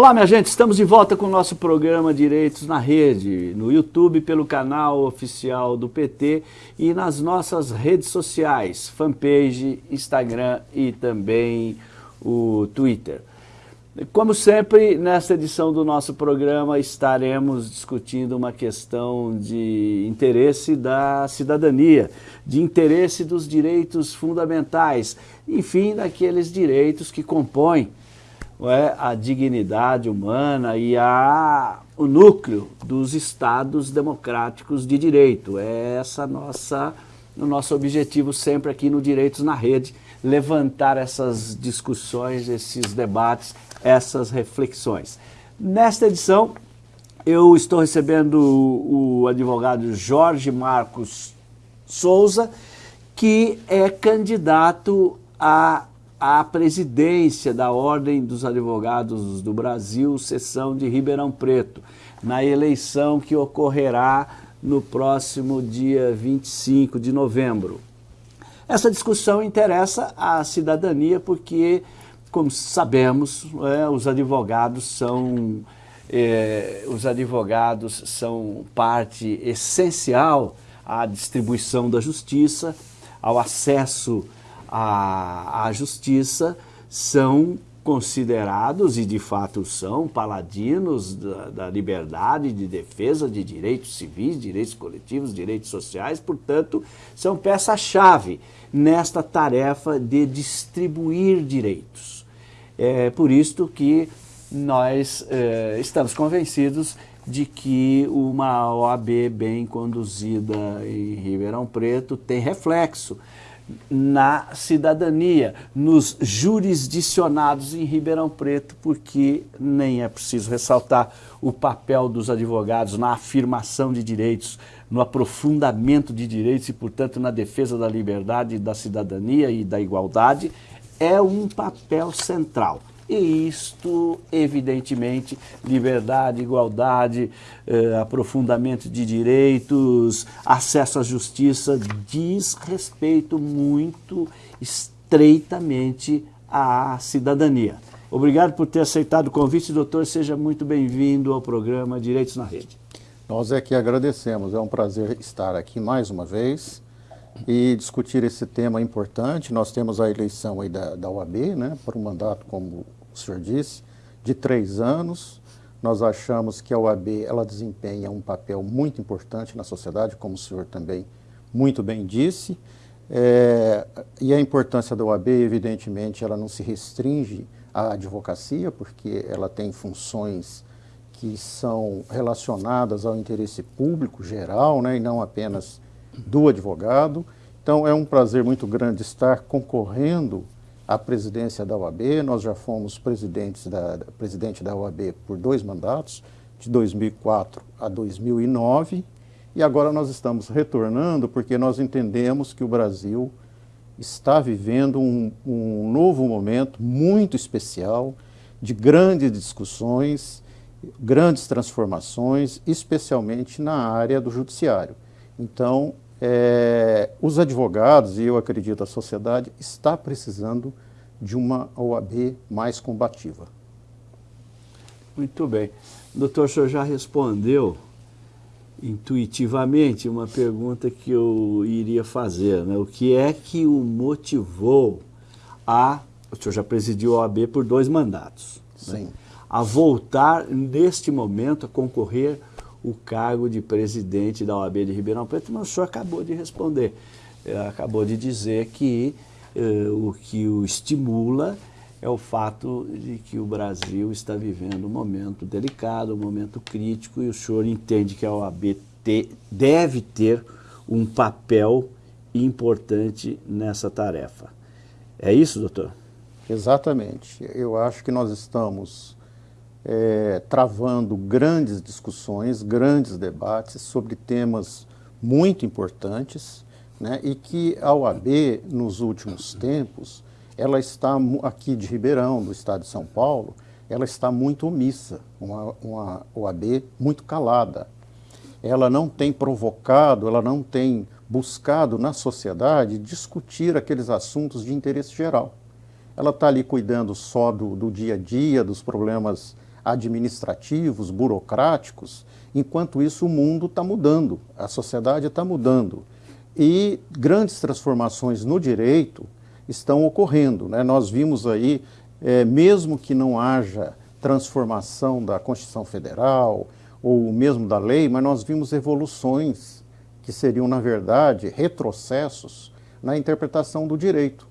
Olá, minha gente, estamos de volta com o nosso programa Direitos na Rede, no YouTube, pelo canal oficial do PT e nas nossas redes sociais, fanpage, Instagram e também o Twitter. Como sempre, nesta edição do nosso programa estaremos discutindo uma questão de interesse da cidadania, de interesse dos direitos fundamentais, enfim, daqueles direitos que compõem é, a dignidade humana e a, o núcleo dos estados democráticos de direito. É essa nossa, o nosso objetivo sempre aqui no Direitos na Rede, levantar essas discussões, esses debates, essas reflexões. Nesta edição, eu estou recebendo o, advogado Jorge Marcos Souza, que é candidato a à presidência da Ordem dos Advogados do Brasil, seção de Ribeirão Preto, na eleição que ocorrerá no próximo dia 25 de novembro. Essa discussão interessa à cidadania porque, como sabemos, é, os advogados são é, os advogados são parte essencial à distribuição da justiça, ao acesso à, justiça são considerados, e de fato são, paladinos da, da, liberdade de defesa de direitos civis, direitos coletivos, direitos sociais, portanto, são peça-chave nesta tarefa de distribuir direitos. É por isto que nós é, estamos convencidos de que uma OAB bem conduzida em Ribeirão Preto tem reflexo na cidadania, nos jurisdicionados em Ribeirão Preto, porque nem é preciso ressaltar o papel dos advogados na afirmação de direitos, no aprofundamento de direitos e, portanto, na defesa da liberdade, da cidadania e da igualdade, é um papel central. E isto, evidentemente, liberdade, igualdade, eh, aprofundamento de direitos, acesso à justiça, diz respeito muito estreitamente à cidadania. Obrigado por ter aceitado o convite, doutor. Seja muito bem-vindo ao programa Direitos na Rede. Nós é que agradecemos. É um prazer estar aqui mais uma vez e discutir esse tema importante. Nós temos a eleição aí da, da OAB, né, para um mandato como o senhor disse, de três anos. Nós achamos que a OAB ela desempenha um papel muito importante na sociedade, como o senhor também muito bem disse. É, e a importância da OAB, evidentemente, ela não se restringe à advocacia, porque ela tem funções que são relacionadas ao interesse público geral, né, e não apenas do advogado. Então, é um prazer muito grande estar concorrendo a presidência da OAB. Nós já fomos presidentes da, presidente da OAB por dois mandatos, de 2004 a 2009, e agora nós estamos retornando porque nós entendemos que o Brasil está vivendo um, um novo momento muito especial de grandes discussões, grandes transformações, especialmente na área do judiciário. Então, é, os advogados, e eu acredito a sociedade, está precisando de uma OAB mais combativa. Muito bem. Doutor, o senhor já respondeu intuitivamente uma pergunta que eu iria fazer. Né? O que é que o motivou a... O senhor já presidiu a OAB por dois mandatos. Né? Sim. Né? A voltar, neste momento, a concorrer o cargo de presidente da OAB de Ribeirão Preto, mas o senhor acabou de responder, é, acabou de dizer que eh, o que o estimula é o fato de que o Brasil está vivendo um momento delicado, um momento crítico, e o senhor entende que a OAB te, deve ter um papel importante nessa tarefa. É isso, doutor? Exatamente. Eu acho que nós estamos é, travando grandes discussões, grandes debates sobre temas muito importantes né, e que a OAB, nos últimos tempos, ela está aqui de Ribeirão, do estado de São Paulo, ela está muito omissa, uma, uma OAB muito calada. Ela não tem provocado, ela não tem buscado na sociedade discutir aqueles assuntos de interesse geral. Ela está ali cuidando só do, do dia a dia, dos problemas administrativos, burocráticos. Enquanto isso, o mundo está mudando, a sociedade está mudando. E grandes transformações no direito estão ocorrendo. Né? Nós vimos aí, é, mesmo que não haja transformação da Constituição Federal ou mesmo da lei, mas nós vimos evoluções que seriam, na verdade, retrocessos na interpretação do direito.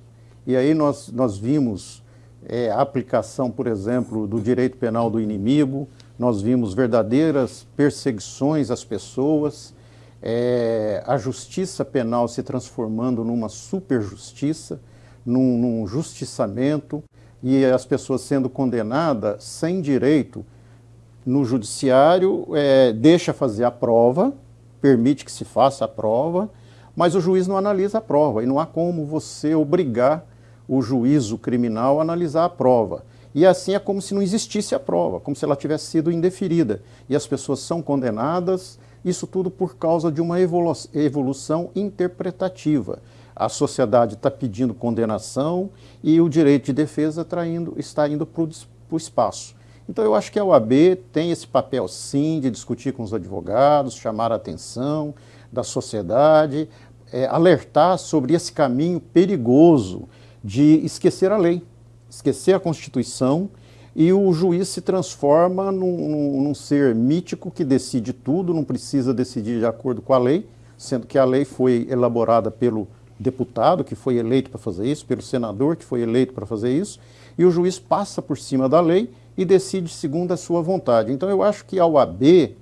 E aí nós, nós vimos é, a aplicação, por exemplo, do direito penal do inimigo, nós vimos verdadeiras perseguições às pessoas, é, a justiça penal se transformando numa superjustiça, num, num justiçamento, e as pessoas sendo condenadas sem direito no judiciário, é, deixa fazer a prova, permite que se faça a prova, mas o juiz não analisa a prova, e não há como você obrigar o juízo criminal analisar a prova. E assim é como se não existisse a prova, como se ela tivesse sido indeferida. E as pessoas são condenadas, isso tudo por causa de uma evolu evolução interpretativa. A sociedade está pedindo condenação e o direito de defesa tá indo, está indo para o espaço. Então eu acho que a OAB tem esse papel sim de discutir com os advogados, chamar a atenção da sociedade, é, alertar sobre esse caminho perigoso de esquecer a lei esquecer a Constituição e o juiz se transforma num, num, ser mítico que decide tudo, não precisa decidir de acordo com a lei, sendo que a lei foi elaborada pelo deputado que foi eleito para fazer isso, pelo senador que foi eleito para fazer isso, e o juiz passa por cima da lei e decide segundo a sua vontade. Então eu acho que a OAB,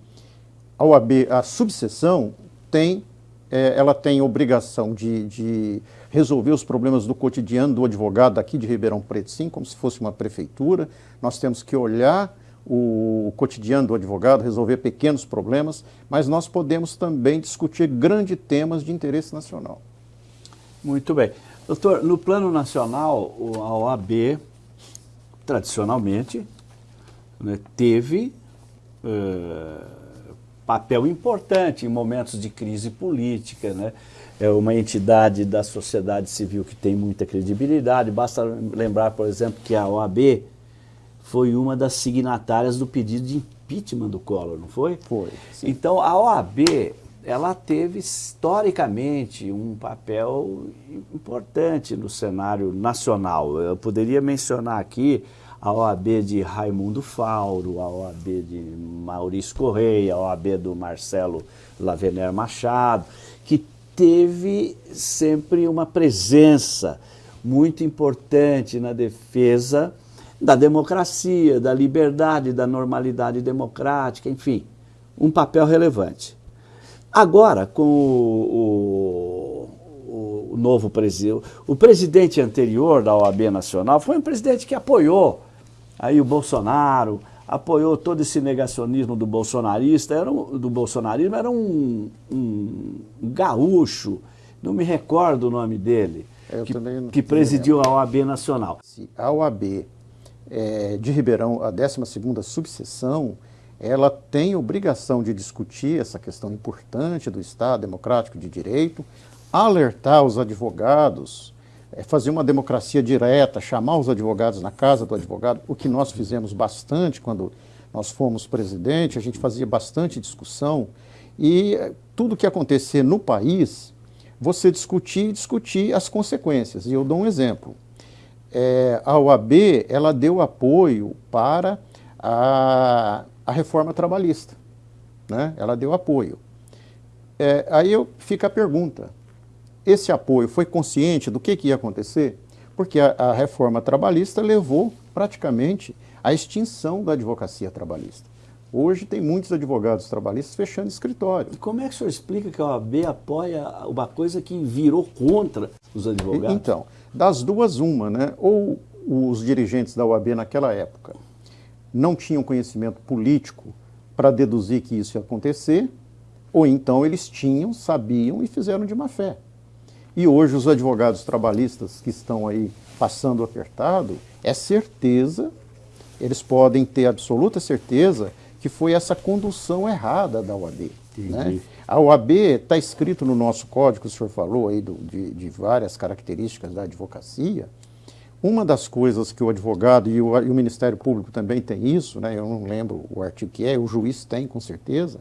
a OAB, a subseção, tem, é, ela tem obrigação de, de resolver os problemas do cotidiano do advogado aqui de Ribeirão Preto, sim, como se fosse uma prefeitura. Nós temos que olhar o cotidiano do advogado, resolver pequenos problemas, mas nós podemos também discutir grandes temas de interesse nacional. Muito bem. Doutor, no plano nacional, a OAB, tradicionalmente, né, teve uh, papel importante em momentos de crise política, né? é uma entidade da sociedade civil que tem muita credibilidade. Basta lembrar, por exemplo, que a OAB foi uma das signatárias do pedido de impeachment do Collor, não foi? Foi. Sim. Então, a OAB, ela teve historicamente um papel importante no cenário nacional. Eu poderia mencionar aqui a OAB de Raimundo Fauro, a OAB de Maurício Correia, a OAB do Marcelo Lavener Machado, que teve sempre uma presença muito importante na defesa da democracia, da liberdade, da normalidade democrática, enfim, um papel relevante. Agora, com o, o, o novo presidente, o presidente anterior da OAB Nacional foi um presidente que apoiou aí o Bolsonaro, apoiou todo esse negacionismo do bolsonarista, era um, do bolsonarismo, era um, um, gaúcho, não me recordo o nome dele, que, que, presidiu a OAB Nacional. A OAB é, de Ribeirão, a 12ª subseção, ela tem obrigação de discutir essa questão importante do Estado democrático de direito, alertar os advogados é fazer uma democracia direta, chamar os advogados na casa do advogado, o que nós fizemos bastante quando nós fomos presidente, a gente fazia bastante discussão e eh, tudo que acontecer no país, você discutir e discutir as consequências. E eu dou um exemplo. É, a OAB, ela deu apoio para a, a reforma trabalhista. Né? Ela deu apoio. É, aí eu, fica a pergunta, esse apoio foi consciente do que, que ia acontecer? Porque a, a reforma trabalhista levou praticamente à extinção da advocacia trabalhista. Hoje tem muitos advogados trabalhistas fechando escritório. E como é que o senhor explica que a OAB apoia uma coisa que virou contra os advogados? Então, das duas, uma, né? Ou os dirigentes da OAB naquela época não tinham conhecimento político para deduzir que isso ia acontecer, ou então eles tinham, sabiam e fizeram de má fé. E hoje os advogados trabalhistas que estão aí passando apertado, é certeza, eles podem ter absoluta certeza que foi essa condução errada da OAB. Né? A OAB está escrito no nosso código, o senhor falou aí do, de, de várias características da advocacia, Uma das coisas que o advogado e o, e o, Ministério Público também tem isso, né, eu não lembro o artigo que é, o juiz tem com certeza,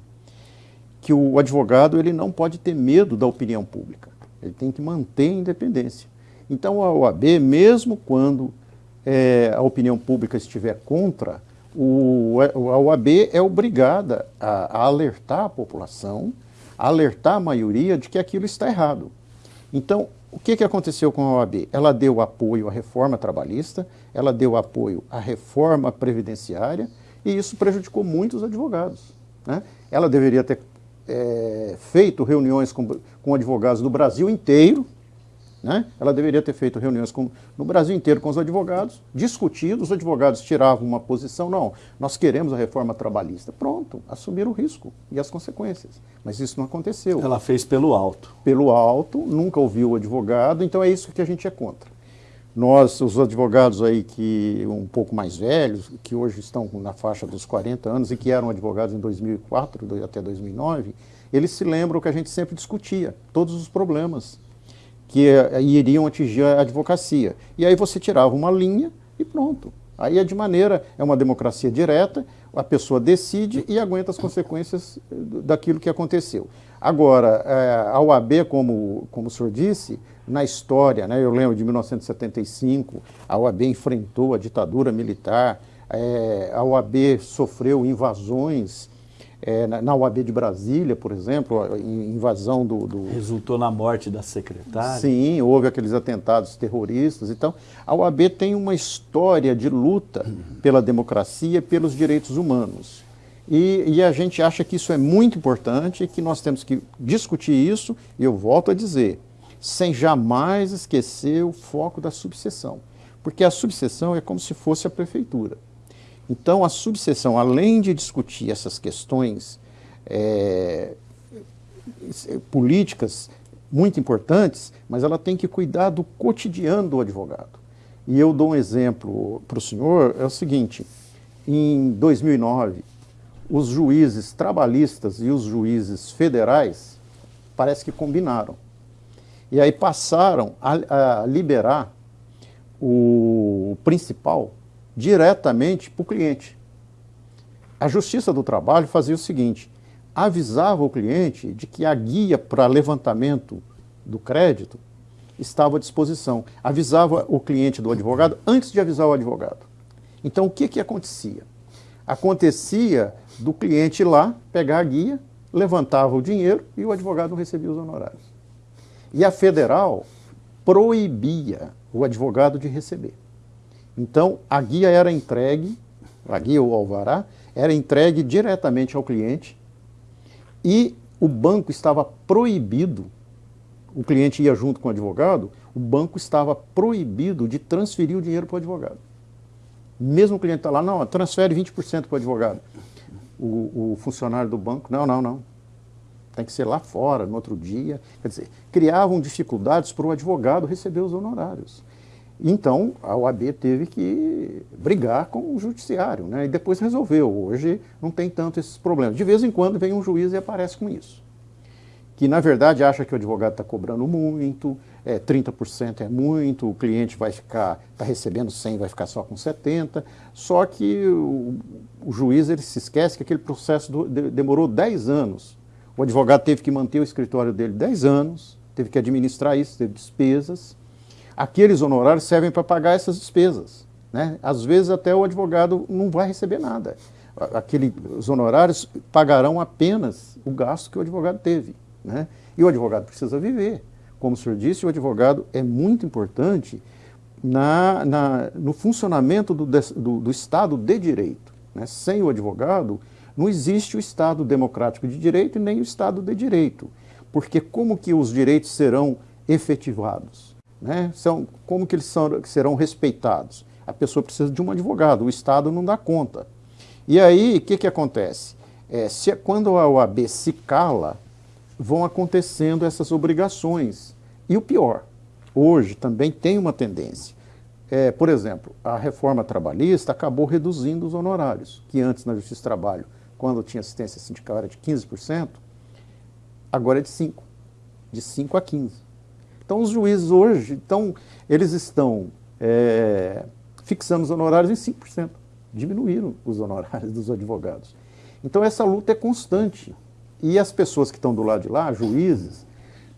que o advogado ele não pode ter medo da opinião pública, ele tem que manter a independência. Então a OAB, mesmo quando é, a opinião pública estiver contra, o, a OAB é obrigada a, a alertar a população, a alertar a maioria de que aquilo está errado. Então, o que, que aconteceu com a OAB? Ela deu apoio à reforma trabalhista, ela deu apoio à reforma previdenciária e isso prejudicou muitos advogados. Né? Ela deveria ter é, feito reuniões com, com advogados do Brasil inteiro, né? Ela deveria ter feito reuniões com, no Brasil inteiro com os advogados, discutido, os advogados tiravam uma posição, não, nós queremos a reforma trabalhista. Pronto, assumiram o risco e as consequências. Mas isso não aconteceu. Ela fez pelo alto. Pelo alto, nunca ouviu o advogado, então é isso que a gente é contra. Nós, os advogados aí que um pouco mais velhos, que hoje estão na faixa dos 40 anos e que eram advogados em 2004 até 2009, eles se lembram que a gente sempre discutia todos os problemas que eh, iriam atingir a advocacia. E aí você tirava uma linha e pronto. Aí é de maneira, é uma democracia direta, a pessoa decide e aguenta as consequências eh, daquilo que aconteceu. Agora, eh, a OAB, como, como o senhor disse, na história, né, eu lembro de 1975, a OAB enfrentou a ditadura militar, a OAB sofreu invasões é, na, na UAB de Brasília, por exemplo, a invasão do, do, Resultou na morte da secretária? Sim, houve aqueles atentados terroristas. Então, a UAB tem uma história de luta uhum. pela democracia e pelos direitos humanos. E, e, a gente acha que isso é muito importante e que nós temos que discutir isso, e eu volto a dizer, sem jamais esquecer o foco da subseção. Porque a subseção é como se fosse a prefeitura. Então, a subseção, além de discutir essas questões é, políticas muito importantes, mas ela tem que cuidar do cotidiano do advogado. E eu dou um exemplo para o senhor, é o seguinte, em 2009, os juízes trabalhistas e os juízes federais parece que combinaram. E aí passaram a, a liberar o principal diretamente para o cliente. A Justiça do Trabalho fazia o seguinte, avisava o cliente de que a guia para levantamento do crédito estava à disposição. Avisava o cliente do advogado antes de avisar o advogado. Então, o que, que acontecia? Acontecia do cliente ir lá, pegar a guia, levantava o dinheiro e o advogado recebia os honorários. E a federal proibia o advogado de receber. Então, a guia era entregue, a guia ou alvará, era entregue diretamente ao cliente e o banco estava proibido, o cliente ia junto com o advogado, o banco estava proibido de transferir o dinheiro para o advogado. Mesmo o cliente está lá, não, transfere 20% para o advogado. O, o funcionário do banco, não, não, não. Tem que ser lá fora, no outro dia. Quer dizer, criavam dificuldades para o advogado receber os honorários. Então, a OAB teve que brigar com o judiciário, né? e depois resolveu. Hoje não tem tanto esses problemas. De vez em quando vem um juiz e aparece com isso. Que, na verdade, acha que o advogado está cobrando muito, é, 30% é muito, o cliente vai ficar, está recebendo 100, vai ficar só com 70%. Só que o, o juiz ele se esquece que aquele processo do, de, demorou 10 anos. O advogado teve que manter o escritório dele 10 anos, teve que administrar isso, teve despesas aqueles honorários servem para pagar essas despesas. Né? Às vezes até o advogado não vai receber nada. Aquele, os honorários pagarão apenas o gasto que o advogado teve. Né? E o advogado precisa viver. Como o senhor disse, o advogado é muito importante na, na, no funcionamento do, do, do Estado de Direito. Né? Sem o advogado, não existe o Estado democrático de direito e nem o Estado de direito. Porque como que os direitos serão efetivados? Né? São, como que eles são, serão respeitados? A pessoa precisa de um advogado, o Estado não dá conta. E aí, o que, que acontece? É, se, quando a OAB se cala, vão acontecendo essas obrigações. E o pior, hoje também tem uma tendência. É, por exemplo, a reforma trabalhista acabou reduzindo os honorários, que antes na Justiça do Trabalho, quando tinha assistência sindical era de 15%, agora é de 5%, de 5% a 15%. Então, os juízes hoje, então, eles estão é, fixamos honorários em 5%. Diminuíram os honorários dos advogados. Então essa luta é constante. E as pessoas que estão do lado de lá, juízes,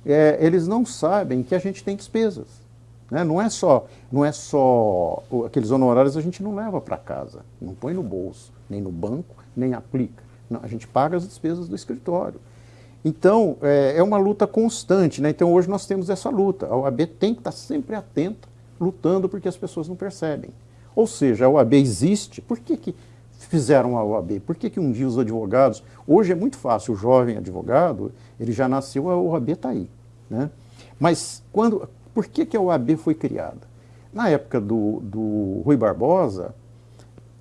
é, eles não sabem que a gente tem despesas. Né? Não é só, não é só aqueles honorários a gente não leva para casa, não põe no bolso, nem no banco, nem aplica. Não, a gente paga as despesas do escritório. Então, é, é, uma luta constante. Né? Então, hoje nós temos essa luta. A OAB tem que estar sempre atenta, lutando porque as pessoas não percebem. Ou seja, a OAB existe, por que, que fizeram a OAB? Por que, que um dia os advogados... Hoje é muito fácil, o jovem advogado, ele já nasceu, a OAB está aí. Né? Mas quando, por que, que a OAB foi criada? Na época do, do Rui Barbosa,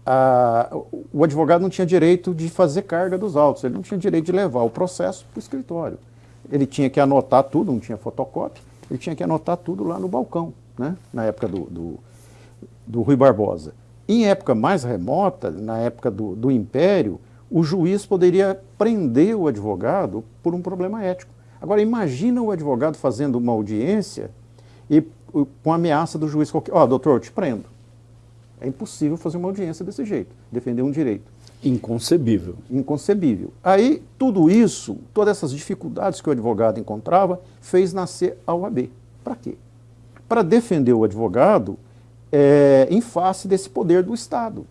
a, o advogado não tinha direito de fazer carga dos autos, ele não tinha direito de levar o processo para o escritório. Ele tinha que anotar tudo, não tinha fotocópia, ele tinha que anotar tudo lá no balcão, né? na época do, do, do Rui Barbosa. Em época mais remota, na época do, do Império, o juiz poderia prender o advogado por um problema ético. Agora, imagina o advogado fazendo uma audiência e com ameaça do juiz, ó, oh, doutor, eu te prendo. É impossível fazer uma audiência desse jeito, defender um direito. Inconcebível. Inconcebível. Aí, tudo isso, todas essas dificuldades que o advogado encontrava, fez nascer a OAB. Para quê? Para defender o advogado é, em face desse poder do Estado.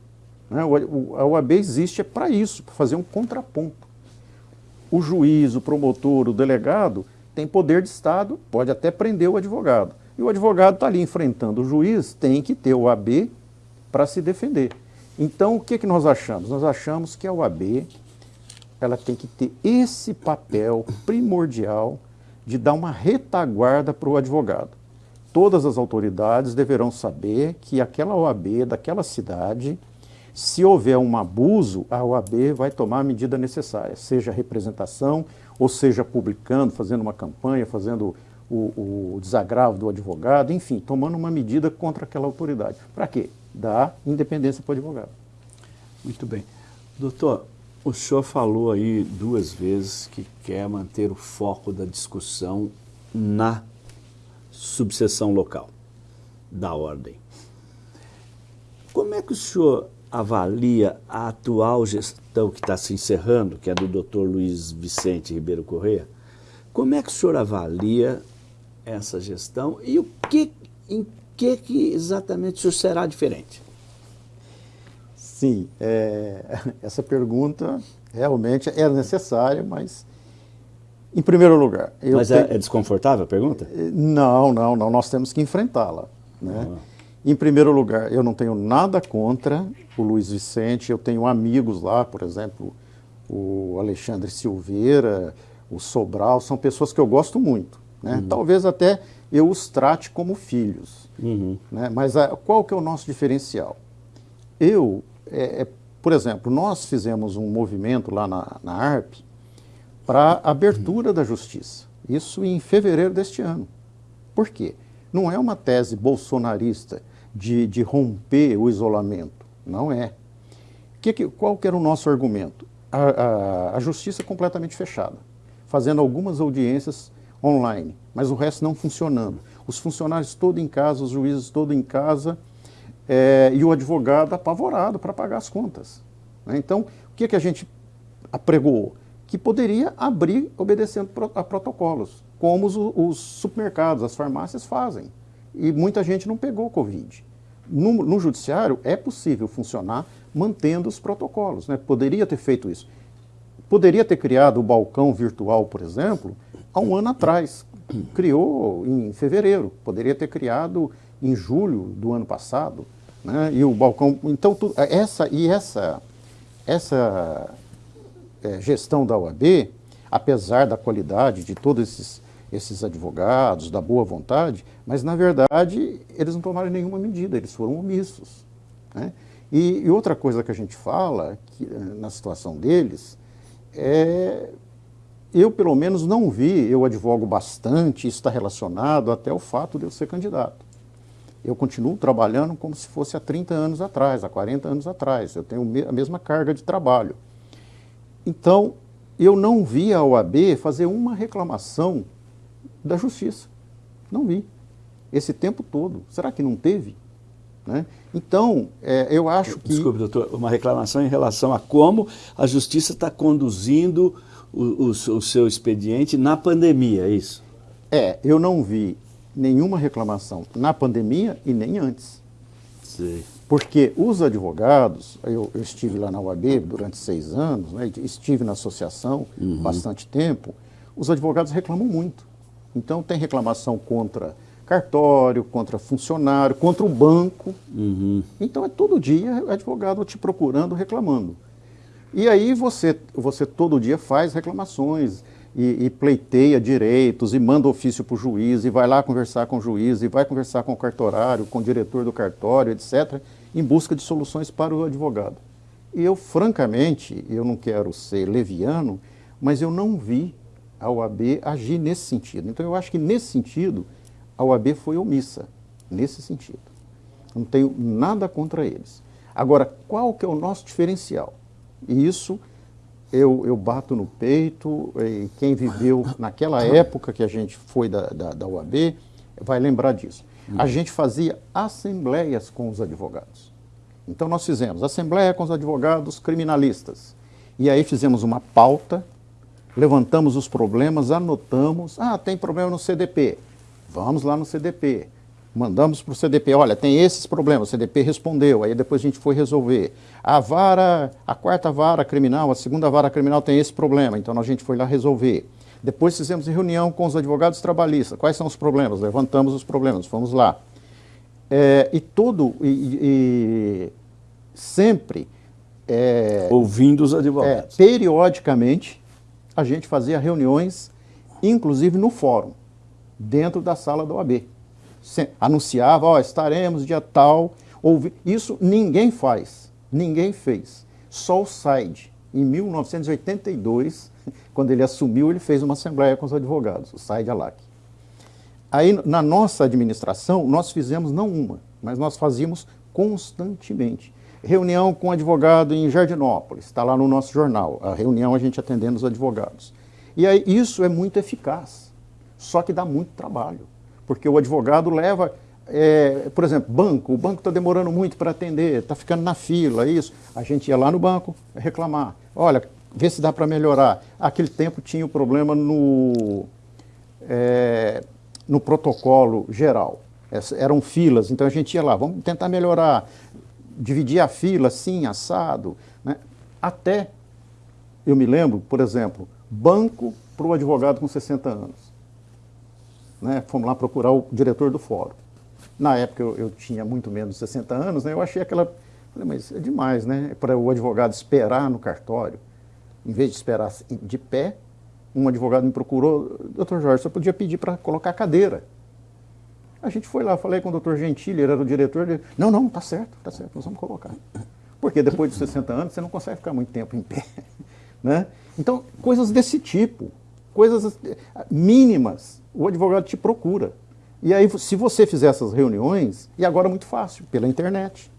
Né? A OAB existe é para isso, para fazer um contraponto. O juiz, o promotor, o delegado tem poder de Estado, pode até prender o advogado. E o advogado está ali enfrentando o juiz, tem que ter o AB para se defender. Então, o que, que nós achamos? Nós achamos que a OAB ela tem que ter esse papel primordial de dar uma retaguarda para o advogado. Todas as autoridades deverão saber que aquela OAB daquela cidade, se houver um abuso, a OAB vai tomar a medida necessária, seja representação, ou seja publicando, fazendo uma campanha, fazendo o, o desagravo do advogado, enfim, tomando uma medida contra aquela autoridade. Para quê? Dar independência para o advogado. Muito bem. Doutor, o senhor falou aí duas vezes que quer manter o foco da discussão na subseção local da ordem. Como é que o senhor avalia a atual gestão que está se encerrando, que é do doutor Luiz Vicente Ribeiro Corrêa? Como é que o senhor avalia essa gestão e o que, em que, que exatamente isso será diferente? Sim, é, essa pergunta realmente é necessária, mas em primeiro lugar... mas é, é, desconfortável a pergunta? Não, não, não, nós temos que enfrentá-la. Né? Uhum. Em primeiro lugar, eu não tenho nada contra o Luiz Vicente, eu tenho amigos lá, por exemplo, o Alexandre Silveira, o Sobral, são pessoas que eu gosto muito. Né? Uhum. Talvez até eu os trate como filhos. Uhum. Né? Mas a, qual que é o nosso diferencial? Eu, é, é, por exemplo, nós fizemos um movimento lá na, na ARP para abertura uhum. da justiça. Isso em fevereiro deste ano. Por quê? Não é uma tese bolsonarista de, de romper o isolamento. Não é. Que, que, qual que era o nosso argumento? A, a, a justiça completamente fechada, fazendo algumas audiências online, mas o resto não funcionando. Os funcionários todos em casa, os juízes todos em casa é, e o advogado apavorado para pagar as contas. Né? Então, o que, que a gente apregou? Que poderia abrir obedecendo a protocolos, como os, os supermercados, as farmácias fazem. E muita gente não pegou Covid. No, no, judiciário é possível funcionar mantendo os protocolos. Né? Poderia ter feito isso. Poderia ter criado o balcão virtual, por exemplo, há um ano atrás. Criou em fevereiro, poderia ter criado em julho do ano passado. Né? E o balcão. Então, tu, essa, e essa, essa é, gestão da OAB, apesar da qualidade de todos esses, esses advogados, da boa vontade, mas na verdade eles não tomaram nenhuma medida, eles foram omissos. Né? E, e, outra coisa que a gente fala que, na situação deles é eu, pelo menos, não vi, eu advogo bastante, isso está relacionado até o fato de eu ser candidato. Eu continuo trabalhando como se fosse há 30 anos atrás, há 40 anos atrás. Eu tenho a mesma carga de trabalho. Então, eu não vi a OAB fazer uma reclamação da justiça. Não vi. Esse tempo todo. Será que não teve? Né? Então, é, eu acho que... Desculpe, doutor, uma reclamação em relação a como a Justiça está conduzindo o, o, o, seu expediente na pandemia, é isso? É, eu não vi nenhuma reclamação na pandemia e nem antes. Sim. Porque os advogados, eu, eu, estive lá na UAB durante seis anos, né, estive na associação uhum. bastante tempo, os advogados reclamam muito. Então tem reclamação contra cartório, contra funcionário, contra o banco. Uhum. Então é todo dia advogado te procurando, reclamando. E aí você, você todo dia faz reclamações e, e pleiteia direitos e manda ofício para o juiz e vai lá conversar com o juiz e vai conversar com o cartorário, com o diretor do cartório, etc., em busca de soluções para o advogado. E eu, francamente, eu não quero ser leviano, mas eu não vi a OAB agir nesse sentido. Então eu acho que nesse sentido a OAB foi omissa, nesse sentido. Não tenho nada contra eles. Agora, qual que é o nosso diferencial? E isso eu, eu bato no peito, e quem viveu naquela época que a gente foi da, da, da UAB vai lembrar disso. A gente fazia assembleias com os advogados. Então nós fizemos assembleia com os advogados criminalistas. E aí fizemos uma pauta, levantamos os problemas, anotamos, ah, tem problema no CDP. Vamos lá no CDP. Mandamos para o CDP, olha, tem esses problemas, o CDP respondeu, aí depois a gente foi resolver. A vara, a quarta vara criminal, a segunda vara criminal tem esse problema, então a gente foi lá resolver. Depois fizemos reunião com os advogados trabalhistas, quais são os problemas? Levantamos os problemas, fomos lá. É, e todo, e, e sempre... É, Ouvindo os advogados. É, periodicamente, a gente fazia reuniões, inclusive no fórum dentro da sala da OAB. Anunciava, ó, estaremos dia tal. Ouvi... Isso ninguém faz, ninguém fez. Só o SAID, em 1982, quando ele assumiu, ele fez uma assembleia com os advogados, o SAID ALAC. Aí, na nossa administração, nós fizemos não uma, mas nós fazíamos constantemente. Reunião com advogado em Jardinópolis, está lá no nosso jornal, a reunião a gente atendendo os advogados. E aí, isso é muito eficaz. Só que dá muito trabalho, porque o advogado leva, é, por exemplo, banco, o banco está demorando muito para atender, está ficando na fila, isso. A gente ia lá no banco reclamar, olha, vê se dá para melhorar. Aquele tempo tinha o problema no, é, no protocolo geral, eram filas, então a gente ia lá, vamos tentar melhorar, dividir a fila assim, assado, né? até, eu me lembro, por exemplo, banco para o advogado com 60 anos né, fomos lá procurar o diretor do fórum. Na época eu, eu tinha muito menos de 60 anos, né, eu achei aquela... Falei, mas é demais, né? Para o advogado esperar no cartório, em vez de esperar de pé, um advogado me procurou, doutor Jorge, você podia pedir para colocar cadeira. A gente foi lá, falei com o doutor Gentili, ele era o diretor, ele, não, não, tá certo, tá certo, nós vamos colocar. Porque depois de 60 anos você não consegue ficar muito tempo em pé. Né? Então, coisas desse tipo, coisas mínimas, o advogado te procura. E aí, se você fizer essas reuniões, e agora é muito fácil, pela internet.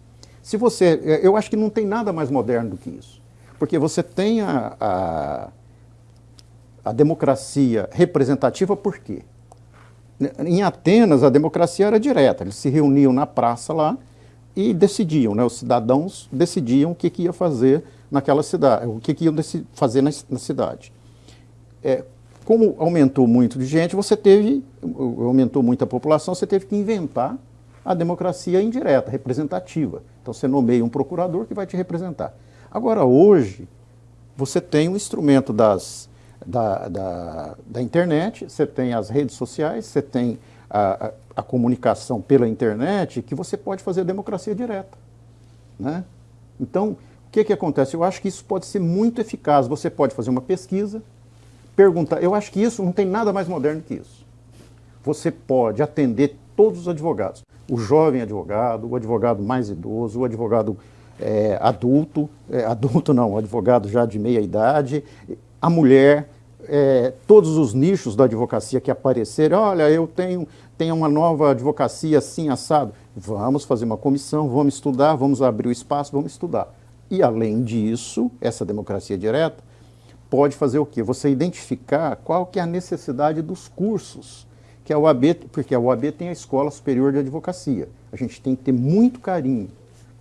Se você, é, eu acho que não tem nada mais moderno do que isso. Porque você tem a, a, a democracia representativa, por quê? Em Atenas, a democracia era direta. Eles se reuniam na praça lá e decidiam, né? os cidadãos decidiam o que, que ia fazer naquela cidade, o que, que iam fazer na, na cidade. É, como aumentou muito de gente, você teve, aumentou muito a população, você teve que inventar a democracia indireta, representativa. Então você nomeia um procurador que vai te representar. Agora, hoje, você tem um instrumento das, da, da, da, internet, você tem as redes sociais, você tem a, a, a, comunicação pela internet, que você pode fazer democracia direta. Né? Então, o que, que acontece? Eu acho que isso pode ser muito eficaz. Você pode fazer uma pesquisa, perguntar. Eu acho que isso não tem nada mais moderno que isso. Você pode atender todos os advogados. O jovem advogado, o advogado mais idoso, o advogado é, adulto, é, adulto não, advogado já de meia idade, a mulher, é, todos os nichos da advocacia que aparecerem, olha, eu tenho, tenho uma nova advocacia assim, assado. Vamos fazer uma comissão, vamos estudar, vamos abrir o espaço, vamos estudar. E além disso, essa democracia direta, pode fazer o quê? Você identificar qual que é a necessidade dos cursos que a OAB, porque a OAB tem a Escola Superior de Advocacia. A gente tem que ter muito carinho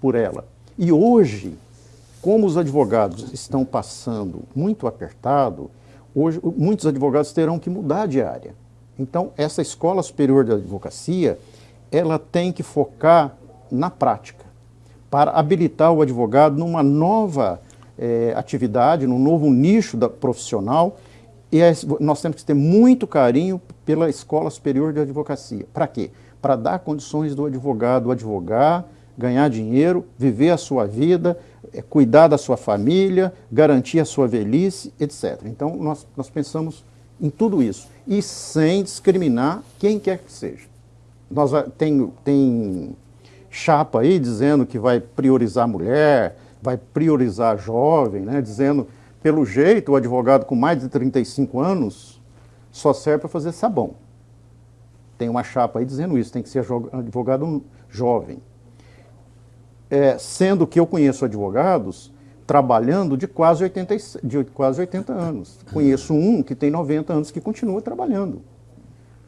por ela. E hoje, como os advogados estão passando muito apertado, hoje muitos advogados terão que mudar de área. Então, essa Escola Superior de Advocacia, ela tem que focar na prática, para habilitar o advogado numa nova é, atividade, num novo nicho da, profissional, e é, nós temos que ter muito carinho pela Escola Superior de Advocacia. Para quê? Para dar condições do advogado advogar, ganhar dinheiro, viver a sua vida, é, cuidar da sua família, garantir a sua velhice, etc. Então, nós, nós pensamos em tudo isso, e sem discriminar quem quer que seja. Nós tem, tem chapa aí dizendo que vai priorizar a mulher, vai priorizar jovem, né, dizendo, pelo jeito, o advogado com mais de 35 anos só serve para fazer sabão. Tem uma chapa aí dizendo isso, tem que ser advogado jovem. É, sendo que eu conheço advogados trabalhando de quase, 80, de quase 80 anos. Conheço um que tem 90 anos que continua trabalhando.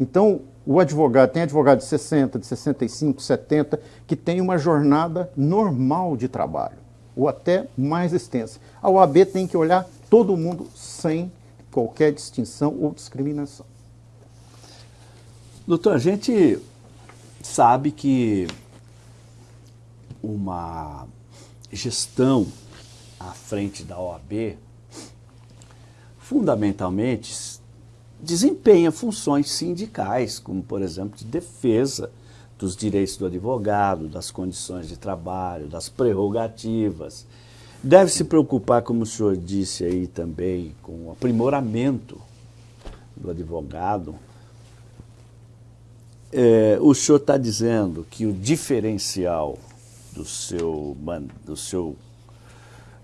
Então, o advogado, tem advogado de 60, de 65, 70, que tem uma jornada normal de trabalho, ou até mais extensa. A OAB tem que olhar todo mundo sem qualquer distinção ou discriminação. Doutor, a gente sabe que uma gestão à frente da OAB, fundamentalmente, desempenha funções sindicais, como, por exemplo, de defesa dos direitos do advogado, das condições de trabalho, das prerrogativas. Deve se preocupar, como o senhor disse aí também, com o aprimoramento do advogado. É, o senhor está dizendo que o diferencial do seu, do seu,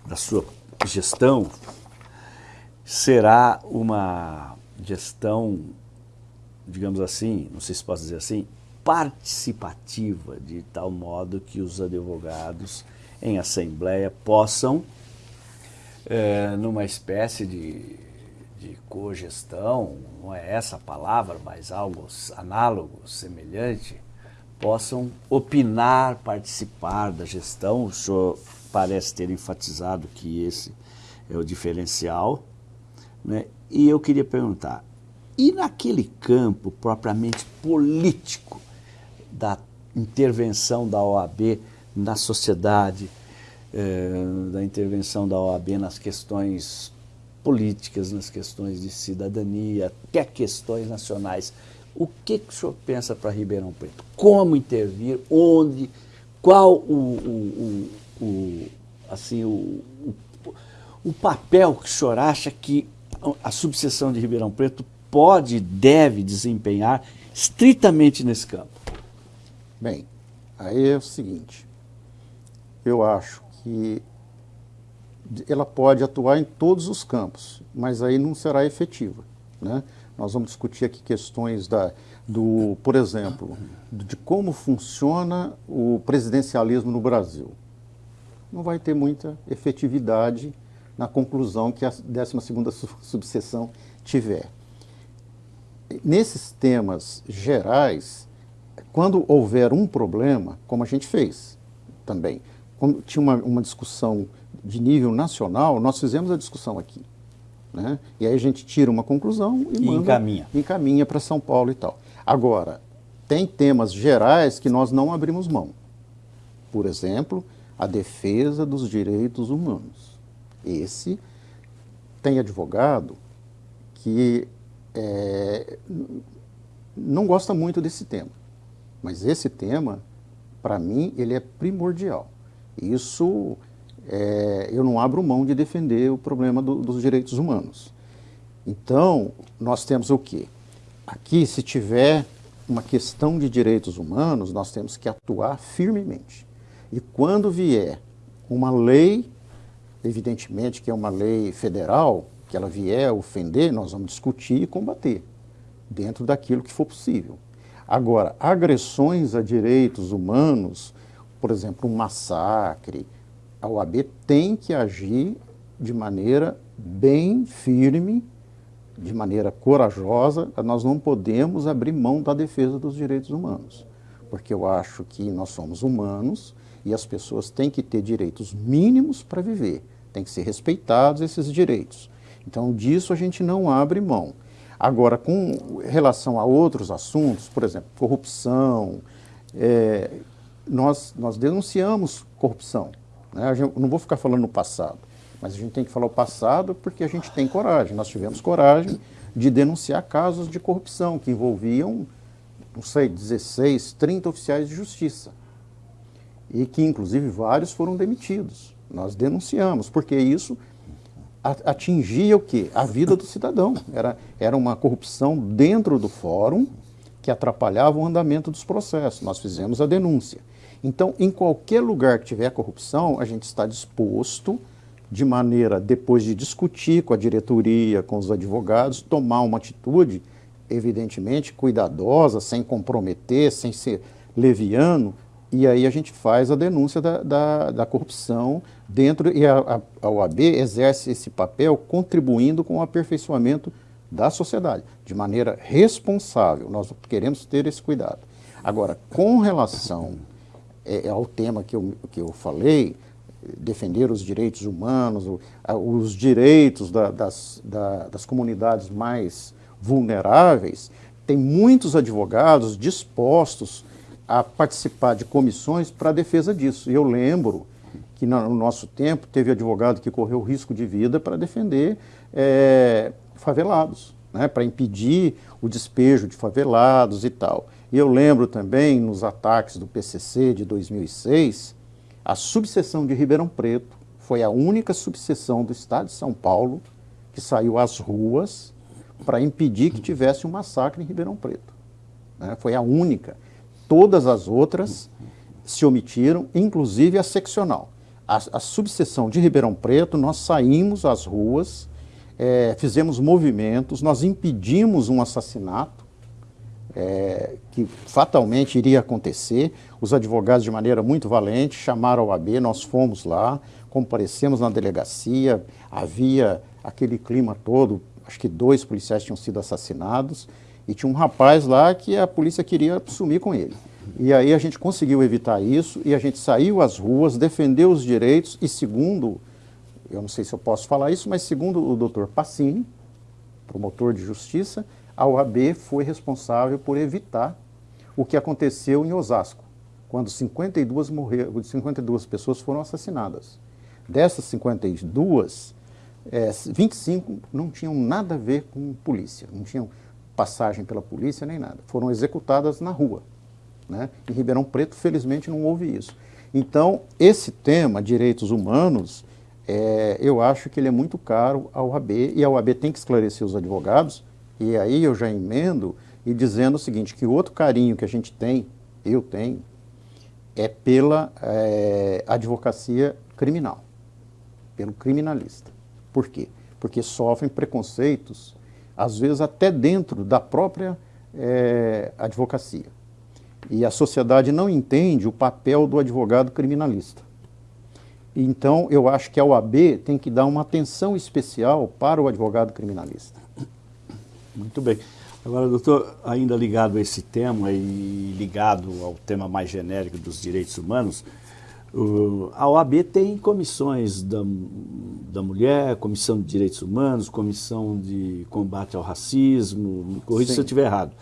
da sua gestão será uma gestão, digamos assim, não sei se posso dizer assim, participativa, de tal modo que os advogados em assembleia possam, é, numa espécie de, de cogestão, não é essa a palavra, mas algo análogo, semelhante, possam opinar, participar da gestão. O senhor parece ter enfatizado que esse é o diferencial. Né? E eu queria perguntar, e naquele campo propriamente político da intervenção da OAB na sociedade, eh, da intervenção da OAB nas questões políticas, nas questões de cidadania, até questões nacionais. O que, que o senhor pensa para Ribeirão Preto? Como intervir? Onde? Qual o, o, o, o assim, o, o papel que o senhor acha que a subseção de Ribeirão Preto pode e deve desempenhar estritamente nesse campo? Bem, aí é o seguinte, eu acho que ela pode atuar em todos os campos, mas aí não será efetiva. Né? Nós vamos discutir aqui questões da, do, por exemplo, de como funciona o presidencialismo no Brasil. Não vai ter muita efetividade na conclusão que a 12ª subseção tiver. Nesses temas gerais, quando houver um problema, como a gente fez também, quando tinha uma, uma discussão de nível nacional, nós fizemos a discussão aqui. Né? E aí a gente tira uma conclusão e, e manda, encaminha, encaminha para São Paulo e tal. Agora, tem temas gerais que nós não abrimos mão. Por exemplo, a defesa dos direitos humanos. Esse tem advogado que é, não gosta muito desse tema. Mas esse tema, para mim, ele é primordial. Isso, é, eu não abro mão de defender o problema do, dos direitos humanos. Então, nós temos o quê? Aqui, se tiver uma questão de direitos humanos, nós temos que atuar firmemente. E quando vier uma lei evidentemente que é uma lei federal, que ela vier ofender, nós vamos discutir e combater, dentro daquilo que for possível. Agora, agressões a direitos humanos, por exemplo, um massacre, a OAB tem que agir de maneira bem firme de maneira corajosa, nós não podemos abrir mão da defesa dos direitos humanos, porque eu acho que nós somos humanos e as pessoas têm que ter direitos mínimos para viver, têm que ser respeitados esses direitos. Então, disso a gente não abre mão. Agora, com relação a outros assuntos, por exemplo, corrupção, é, nós, nós denunciamos corrupção. Né? Gente, não vou ficar falando no passado, mas a gente tem que falar o passado porque a gente tem coragem. Nós tivemos coragem de denunciar casos de corrupção que envolviam, não sei, 16, 30 oficiais de justiça. E que, inclusive, vários foram demitidos. Nós denunciamos, porque isso atingia o quê? A vida do cidadão. Era, era uma corrupção dentro do fórum que atrapalhava o andamento dos processos. Nós fizemos a denúncia. Então, em qualquer lugar que tiver corrupção, a gente está disposto, de maneira, depois de discutir com a diretoria, com os advogados, tomar uma atitude, evidentemente, cuidadosa, sem comprometer, sem ser leviano, e aí a gente faz a denúncia da, da, da corrupção dentro, e a, a, OAB exerce esse papel contribuindo com o aperfeiçoamento da sociedade, de maneira responsável. Nós queremos ter esse cuidado. Agora, com relação é, ao tema que eu, que eu falei, defender os direitos humanos, os direitos da, das, da, das comunidades mais vulneráveis, tem muitos advogados dispostos a participar de comissões para a defesa disso. Eu lembro que no nosso tempo teve advogado que correu risco de vida para defender é, favelados, né, para impedir o despejo de favelados e tal. E eu lembro também, nos ataques do PCC de 2006, a subseção de Ribeirão Preto foi a única subseção do Estado de São Paulo que saiu às ruas para impedir que tivesse um massacre em Ribeirão Preto. Né? Foi a única. Todas as outras se omitiram, inclusive a seccional. A, a subseção de Ribeirão Preto, nós saímos às ruas, é, fizemos movimentos, nós impedimos um assassinato é, que fatalmente iria acontecer. Os advogados, de maneira muito valente, chamaram a OAB, nós fomos lá, comparecemos na delegacia, havia aquele clima todo, acho que dois policiais tinham sido assassinados, e tinha um rapaz lá que a polícia queria sumir com ele. E aí a gente conseguiu evitar isso e a gente saiu às ruas, defendeu os direitos e segundo, eu não sei se eu posso falar isso, mas segundo o doutor Passini, promotor de justiça, a OAB foi responsável por evitar o que aconteceu em Osasco, quando 52, morreram, 52 pessoas foram assassinadas. Dessas 52, é, 25 não tinham nada a ver com polícia, não tinham passagem pela polícia nem nada. Foram executadas na rua. Né? Em Ribeirão Preto, felizmente, não houve isso. Então, esse tema, direitos humanos, é, eu acho que ele é muito caro ao OAB e a OAB tem que esclarecer os advogados, e aí eu já emendo e dizendo o seguinte, que outro carinho que a gente tem, eu tenho, é pela é, advocacia criminal, pelo criminalista. Por quê? Porque sofrem preconceitos às vezes até dentro da própria é, advocacia. E a sociedade não entende o papel do advogado criminalista. Então, eu acho que a OAB tem que dar uma atenção especial para o advogado criminalista. Muito bem. Agora, doutor, ainda ligado a esse tema e ligado ao tema mais genérico dos direitos humanos, A OAB tem comissões da, da mulher, comissão de direitos humanos, comissão de combate ao racismo, me corrija se eu estiver errado,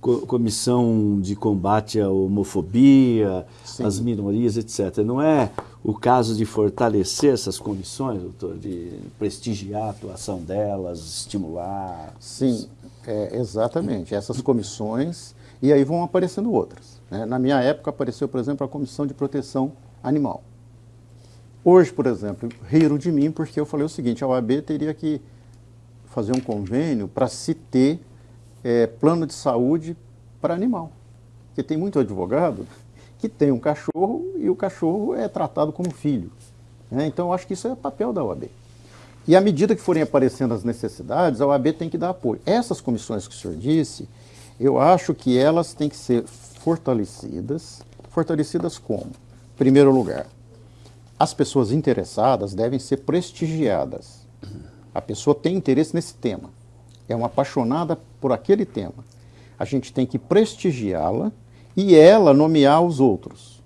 Co comissão de combate à homofobia, Sim. às minorias, etc. Não é o caso de fortalecer essas comissões, doutor, de prestigiar a atuação delas, estimular? Sim, é, exatamente. Essas comissões, e aí vão aparecendo outras. Né? Na minha época apareceu, por exemplo, a Comissão de Proteção animal. Hoje, por exemplo, riram de mim porque eu falei o seguinte, a OAB teria que fazer um convênio para se ter é, plano de saúde para animal. Porque tem muito advogado que tem um cachorro e o cachorro é tratado como filho. Né? Então, eu acho que isso é papel da OAB. E à medida que forem aparecendo as necessidades, a OAB tem que dar apoio. Essas comissões que o senhor disse, eu acho que elas têm que ser fortalecidas. Fortalecidas como? Primeiro lugar, as pessoas interessadas devem ser prestigiadas. A pessoa tem interesse nesse tema. é uma apaixonada por aquele tema. A gente tem que prestigiá-la e ela nomear os outros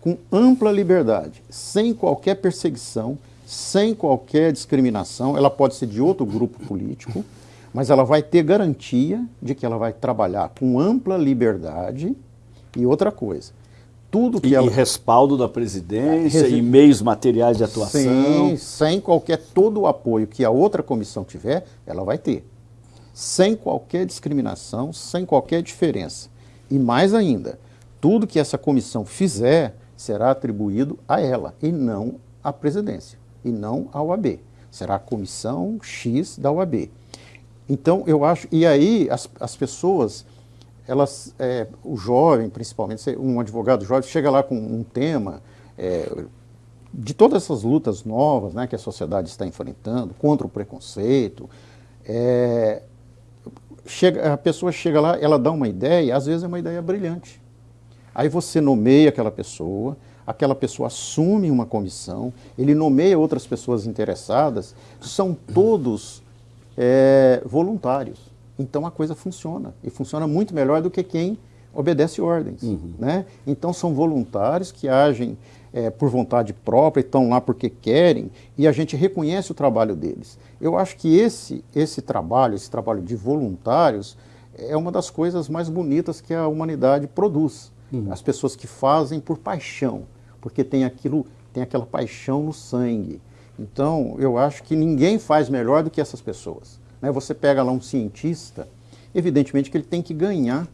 com ampla liberdade, sem qualquer perseguição, sem qualquer discriminação. Ela pode ser de outro grupo político, mas ela vai ter garantia de que ela vai trabalhar com ampla liberdade e outra coisa. Tudo que e, ela... respaldo da presidência e meios materiais de atuação. Sim, sem qualquer todo o apoio que a outra comissão tiver, ela vai ter. Sem qualquer discriminação, sem qualquer diferença. E mais ainda, tudo que essa comissão fizer será atribuído a ela e não à presidência, e não ao OAB. Será a comissão X da OAB. Então, eu acho, e aí as, as pessoas, elas, é, o jovem principalmente, um advogado jovem chega lá com um tema é, de todas essas lutas novas né, que a sociedade está enfrentando, contra o preconceito, é, chega, a pessoa chega lá, ela dá uma ideia, às vezes é uma ideia brilhante. Aí você nomeia aquela pessoa, aquela pessoa assume uma comissão, ele nomeia outras pessoas interessadas, são todos é, voluntários. Então a coisa funciona, e funciona muito melhor do que quem obedece ordens. Uhum. Né? Então são voluntários que agem é, por vontade própria, estão lá porque querem, e a gente reconhece o trabalho deles. Eu acho que esse, esse trabalho, esse trabalho de voluntários, é uma das coisas mais bonitas que a humanidade produz. Uhum. As pessoas que fazem por paixão, porque tem aquilo, tem aquela paixão no sangue. Então, eu acho que ninguém faz melhor do que essas pessoas. Né? Você pega lá um cientista, evidentemente que ele tem que ganhar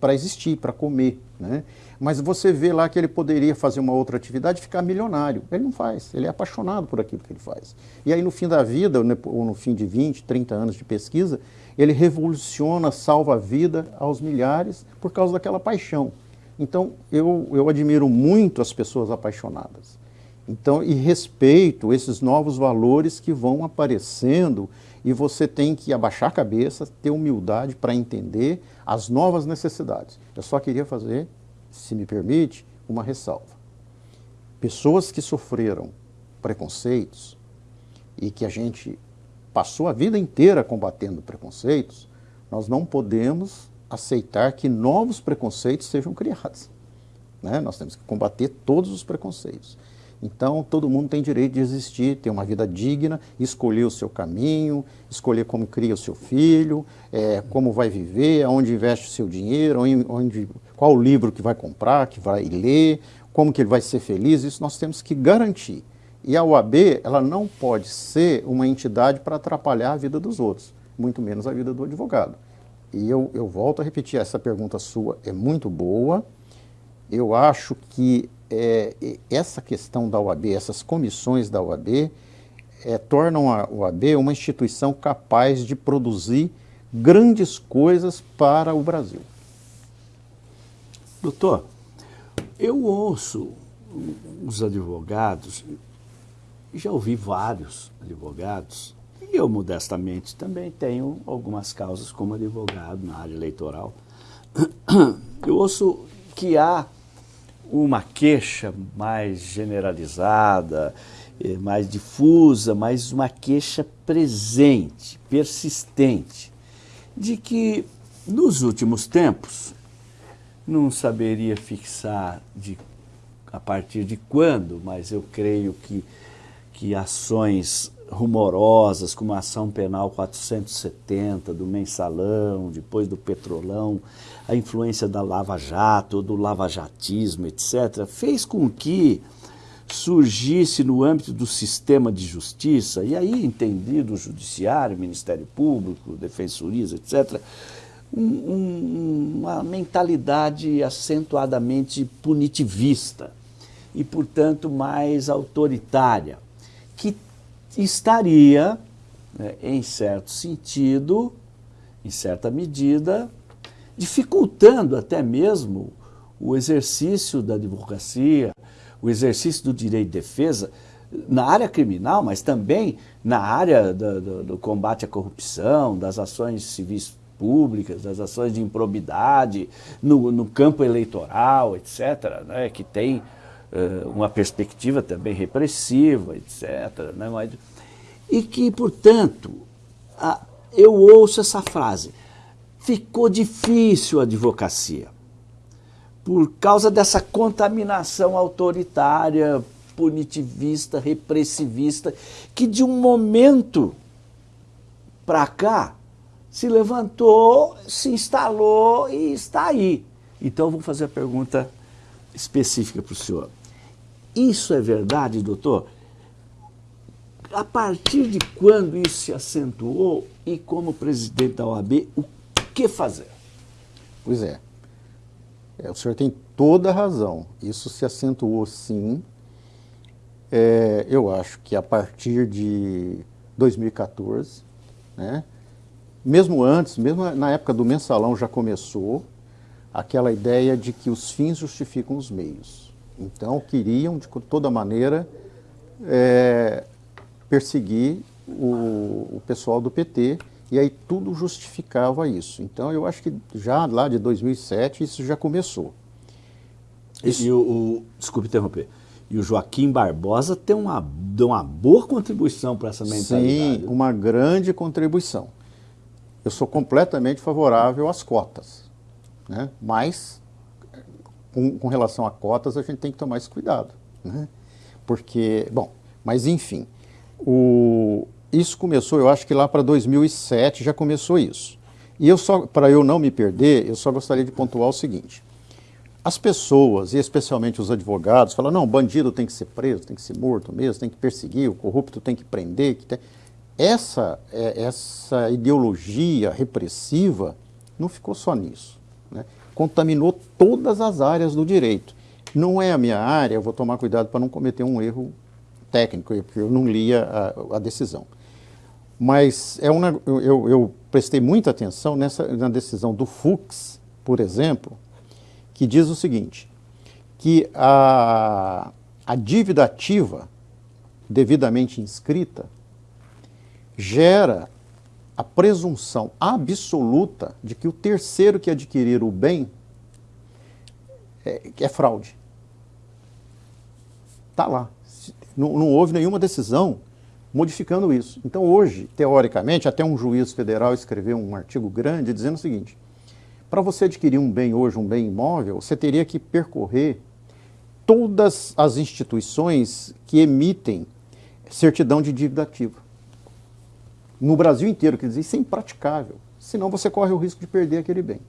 para existir, para comer. Né? Mas você vê lá que ele poderia fazer uma outra atividade e ficar milionário. Ele não faz, ele é apaixonado por aquilo que ele faz. E aí no fim da vida, ou no fim de 20, 30 anos de pesquisa, ele revoluciona, salva a vida aos milhares por causa daquela paixão. Então, eu, eu admiro muito as pessoas apaixonadas. Então, e respeito esses novos valores que vão aparecendo e você tem que abaixar a cabeça, ter humildade para entender as novas necessidades. Eu só queria fazer, se me permite, uma ressalva. Pessoas que sofreram preconceitos e que a gente passou a vida inteira combatendo preconceitos, nós não podemos aceitar que novos preconceitos sejam criados. Né? Nós temos que combater todos os preconceitos. Então, todo mundo tem direito de existir, ter uma vida digna, escolher o seu caminho, escolher como cria o seu filho, é, como vai viver, aonde investe o seu dinheiro, onde, qual o livro que vai comprar, que vai ler, como que ele vai ser feliz, isso nós temos que garantir. E a OAB, ela não pode ser uma entidade para atrapalhar a vida dos outros, muito menos a vida do advogado. E eu, eu volto a repetir, essa pergunta sua é muito boa. Eu acho que é, essa questão da OAB, essas comissões da OAB, é, tornam a OAB uma instituição capaz de produzir grandes coisas para o Brasil. Doutor, eu ouço os advogados, já ouvi vários advogados e eu, modestamente, também tenho algumas causas como advogado na área eleitoral. Eu ouço que há uma queixa mais generalizada, eh, mais difusa, mas uma queixa presente, persistente, de que nos últimos tempos, não saberia fixar de, a partir de quando, mas eu creio que, que ações rumorosas, como a ação penal 470 do mensalão, depois do petrolão, a influência da Lava Jato, do lavajatismo, etc., fez com que surgisse no âmbito do sistema de justiça, e aí entendido o judiciário, Ministério Público, defensorias, etc., um, um, uma mentalidade acentuadamente punitivista e, portanto, mais autoritária, que estaria, né, em certo sentido, em certa medida, dificultando até mesmo o exercício da advocacia, o exercício do direito de defesa na área criminal, mas também na área do, do, do combate à corrupção, das ações civis públicas, das ações de improbidade, no, no campo eleitoral, etc., né, que tem uh, uma perspectiva também repressiva, etc. Né? Mas, e que, portanto, a, eu ouço essa frase, ficou difícil a advocacia, por causa dessa contaminação autoritária, punitivista, repressivista, que de um momento para cá se levantou, se instalou e está aí. Então, vou fazer a pergunta específica para o senhor. Isso é verdade, doutor? A partir de quando isso se acentuou e como presidente da OAB, o que fazer? Pois é. é o senhor tem toda a razão. Isso se acentuou sim. É, eu acho que a partir de 2014, né, mesmo antes, mesmo na época do mensalão já começou aquela ideia de que os fins justificam os meios. Então queriam de toda maneira é, perseguir o, o pessoal do PT e aí tudo justificava isso. Então eu acho que já lá de 2007 isso já começou. Isso... E o, o, desculpe interromper, e o Joaquim Barbosa tem uma, deu uma boa contribuição para essa mentalidade. Sim, uma grande contribuição. Eu sou completamente favorável às cotas, né? mas com, com relação a cotas a gente tem que tomar esse cuidado. Né? Porque, bom, mas enfim, o, isso começou, eu acho que lá para 2007 já começou isso. E eu só, para eu não me perder, eu só gostaria de pontuar o seguinte. As pessoas, e especialmente os advogados, falam, não, bandido tem que ser preso, tem que ser morto mesmo, tem que perseguir, o corrupto tem que prender. Que tem... Essa, é, essa ideologia repressiva não ficou só nisso. Né? Contaminou todas as áreas do direito. Não é a minha área, eu vou tomar cuidado para não cometer um erro técnico, porque eu não lia a, a decisão. Mas é uma, eu, eu, prestei muita atenção nessa, na decisão do Fux, por exemplo, que diz o seguinte, que a, a dívida ativa devidamente inscrita gera a presunção absoluta de que o terceiro que adquirir o bem é, é fraude. Está lá. Não, não houve nenhuma decisão modificando isso. Então hoje, teoricamente, até um juiz federal escreveu um artigo grande dizendo o seguinte, para você adquirir um bem hoje, um bem imóvel, você teria que percorrer todas as instituições que emitem certidão de dívida ativa. No Brasil inteiro, quer dizer, isso é impraticável. Senão você corre o risco de perder aquele bem.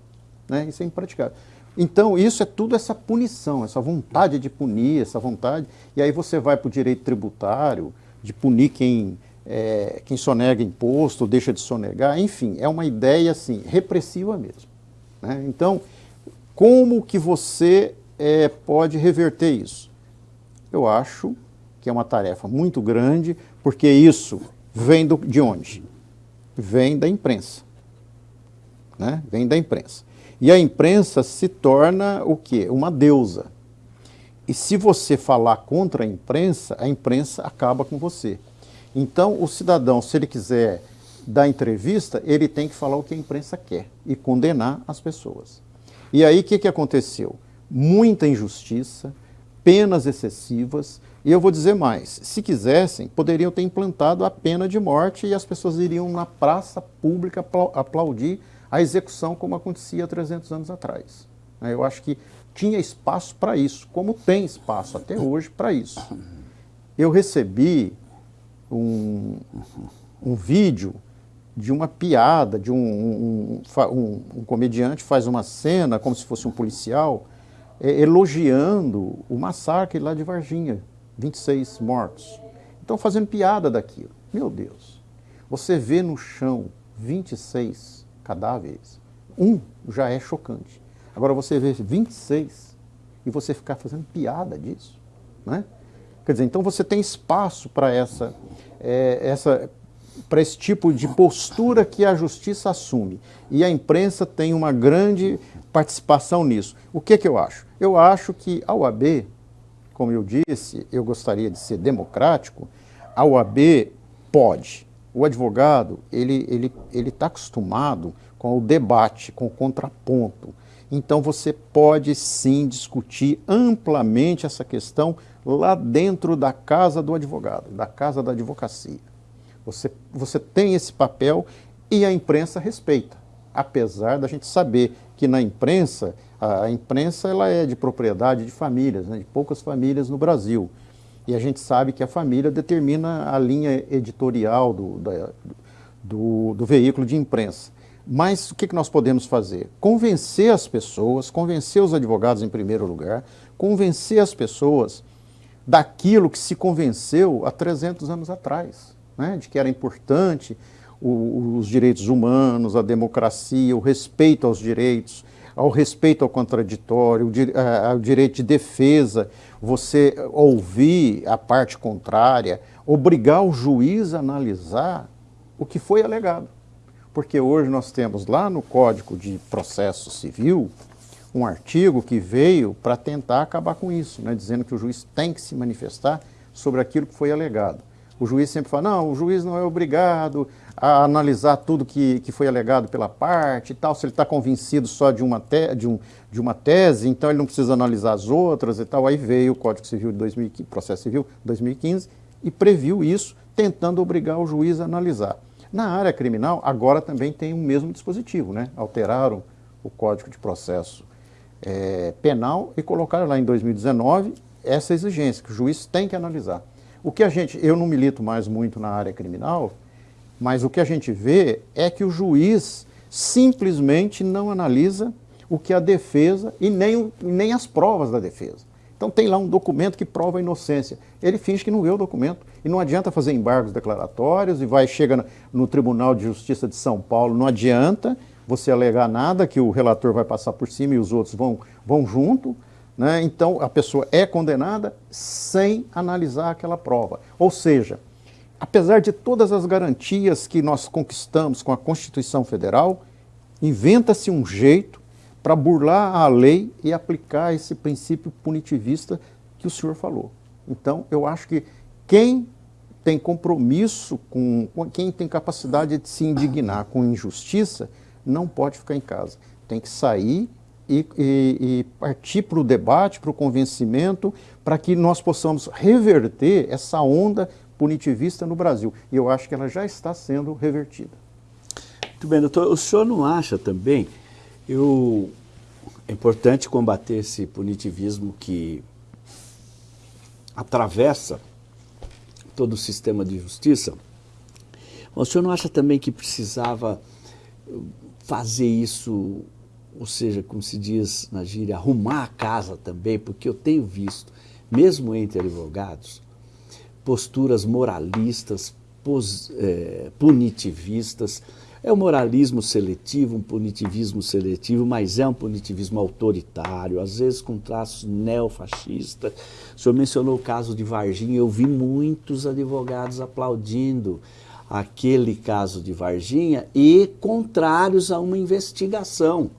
Né? Isso é impraticável. Então, isso é tudo essa punição, essa vontade de punir, essa vontade. E aí você vai para o direito tributário, de punir quem, é, quem sonega imposto, deixa de sonegar, enfim, é uma ideia assim, repressiva mesmo. Né? Então, como que você é, pode reverter isso? Eu acho que é uma tarefa muito grande, porque isso vem do, de onde? Vem da imprensa. Né? Vem da imprensa. E a imprensa se torna o quê? Uma deusa. E se você falar contra a imprensa, a imprensa acaba com você. Então, o cidadão, se ele quiser dar entrevista, ele tem que falar o que a imprensa quer e condenar as pessoas. E aí, o que, que aconteceu? Muita injustiça, penas excessivas, e eu vou dizer mais, se quisessem, poderiam ter implantado a pena de morte e as pessoas iriam na praça pública aplaudir a execução como acontecia há 300 anos atrás. Eu acho que tinha espaço para isso, como tem espaço até hoje para isso. Eu recebi um, um vídeo de uma piada, de um, um, um, um, comediante faz uma cena como se fosse um policial, é, elogiando o massacre lá de Varginha, 26 mortos. Então fazendo piada daquilo. Meu Deus, você vê no chão 26 cadáveres, um já é chocante. Agora você vê 26 e você ficar fazendo piada disso, né? Quer dizer, então você tem espaço para essa, é, essa para esse tipo de postura que a justiça assume. E a imprensa tem uma grande participação nisso. O que, que eu acho? Eu acho que a UAB, como eu disse, eu gostaria de ser democrático, a UAB pode. O advogado, ele está ele, ele tá acostumado com o debate, com o contraponto. Então você pode sim discutir amplamente essa questão lá dentro da casa do advogado, da casa da advocacia. Você, você tem esse papel E a imprensa respeita, apesar da gente saber que na imprensa, a, imprensa ela é de propriedade de famílias, né, de poucas famílias no Brasil. E a gente sabe que a família determina a linha editorial do, da, do, do veículo de imprensa. Mas o que, nós podemos fazer? Convencer as pessoas, convencer os advogados em primeiro lugar, convencer as pessoas daquilo que se convenceu há 300 anos atrás, né? de que era importante o, os direitos humanos, a democracia, o respeito aos direitos, ao respeito ao contraditório, ao direito de defesa, você ouvir a parte contrária, obrigar o juiz a analisar o que foi alegado. Porque hoje nós temos lá no Código de Processo Civil um artigo que veio para tentar acabar com isso, né, dizendo que o juiz tem que se manifestar sobre aquilo que foi alegado. O juiz sempre fala, não, o juiz não é obrigado a analisar tudo que, que foi alegado pela parte e tal, se ele está convencido só de uma, te, de, um, de uma tese, então ele não precisa analisar as outras e tal. Aí veio o Código Civil de 2015, Processo Civil 2015 e previu isso, tentando obrigar o juiz a analisar. Na área criminal, agora também tem o mesmo dispositivo, né? Alteraram o Código de Processo é, Penal e colocaram lá em 2019 essa exigência, que o juiz tem que analisar. O que a gente, eu não milito mais muito na área criminal, mas o que a gente vê é que o juiz simplesmente não analisa o que a defesa e nem, nem as provas da defesa. Então tem lá um documento que prova a inocência. Ele finge que não vê o documento. E não adianta fazer embargos declaratórios e vai, chega no Tribunal de Justiça de São Paulo, não adianta você alegar nada que o relator vai passar por cima e os outros vão, vão junto. Né? Então a pessoa é condenada sem analisar aquela prova. Ou seja, apesar de todas as garantias que nós conquistamos com a Constituição Federal, inventa-se um jeito para burlar a lei e aplicar esse princípio punitivista que o senhor falou. Então, eu acho que quem tem compromisso com, com quem tem capacidade de se indignar com injustiça, não pode ficar em casa. Tem que sair e, e, e partir para o debate, para o convencimento, para que nós possamos reverter essa onda punitivista no Brasil. E eu acho que ela já está sendo revertida. Muito bem, doutor. O senhor não acha também eu, é importante combater esse punitivismo que atravessa todo o sistema de justiça. Mas o senhor não acha também que precisava fazer isso, ou seja, como se diz na gíria, arrumar a casa também, porque eu tenho visto, mesmo entre advogados, posturas moralistas, pos, é, punitivistas, é um moralismo seletivo, um punitivismo seletivo, mas é um punitivismo autoritário, às vezes com traços neofascistas. O senhor mencionou o caso de Varginha, eu vi muitos advogados aplaudindo aquele caso de Varginha e contrários a uma investigação.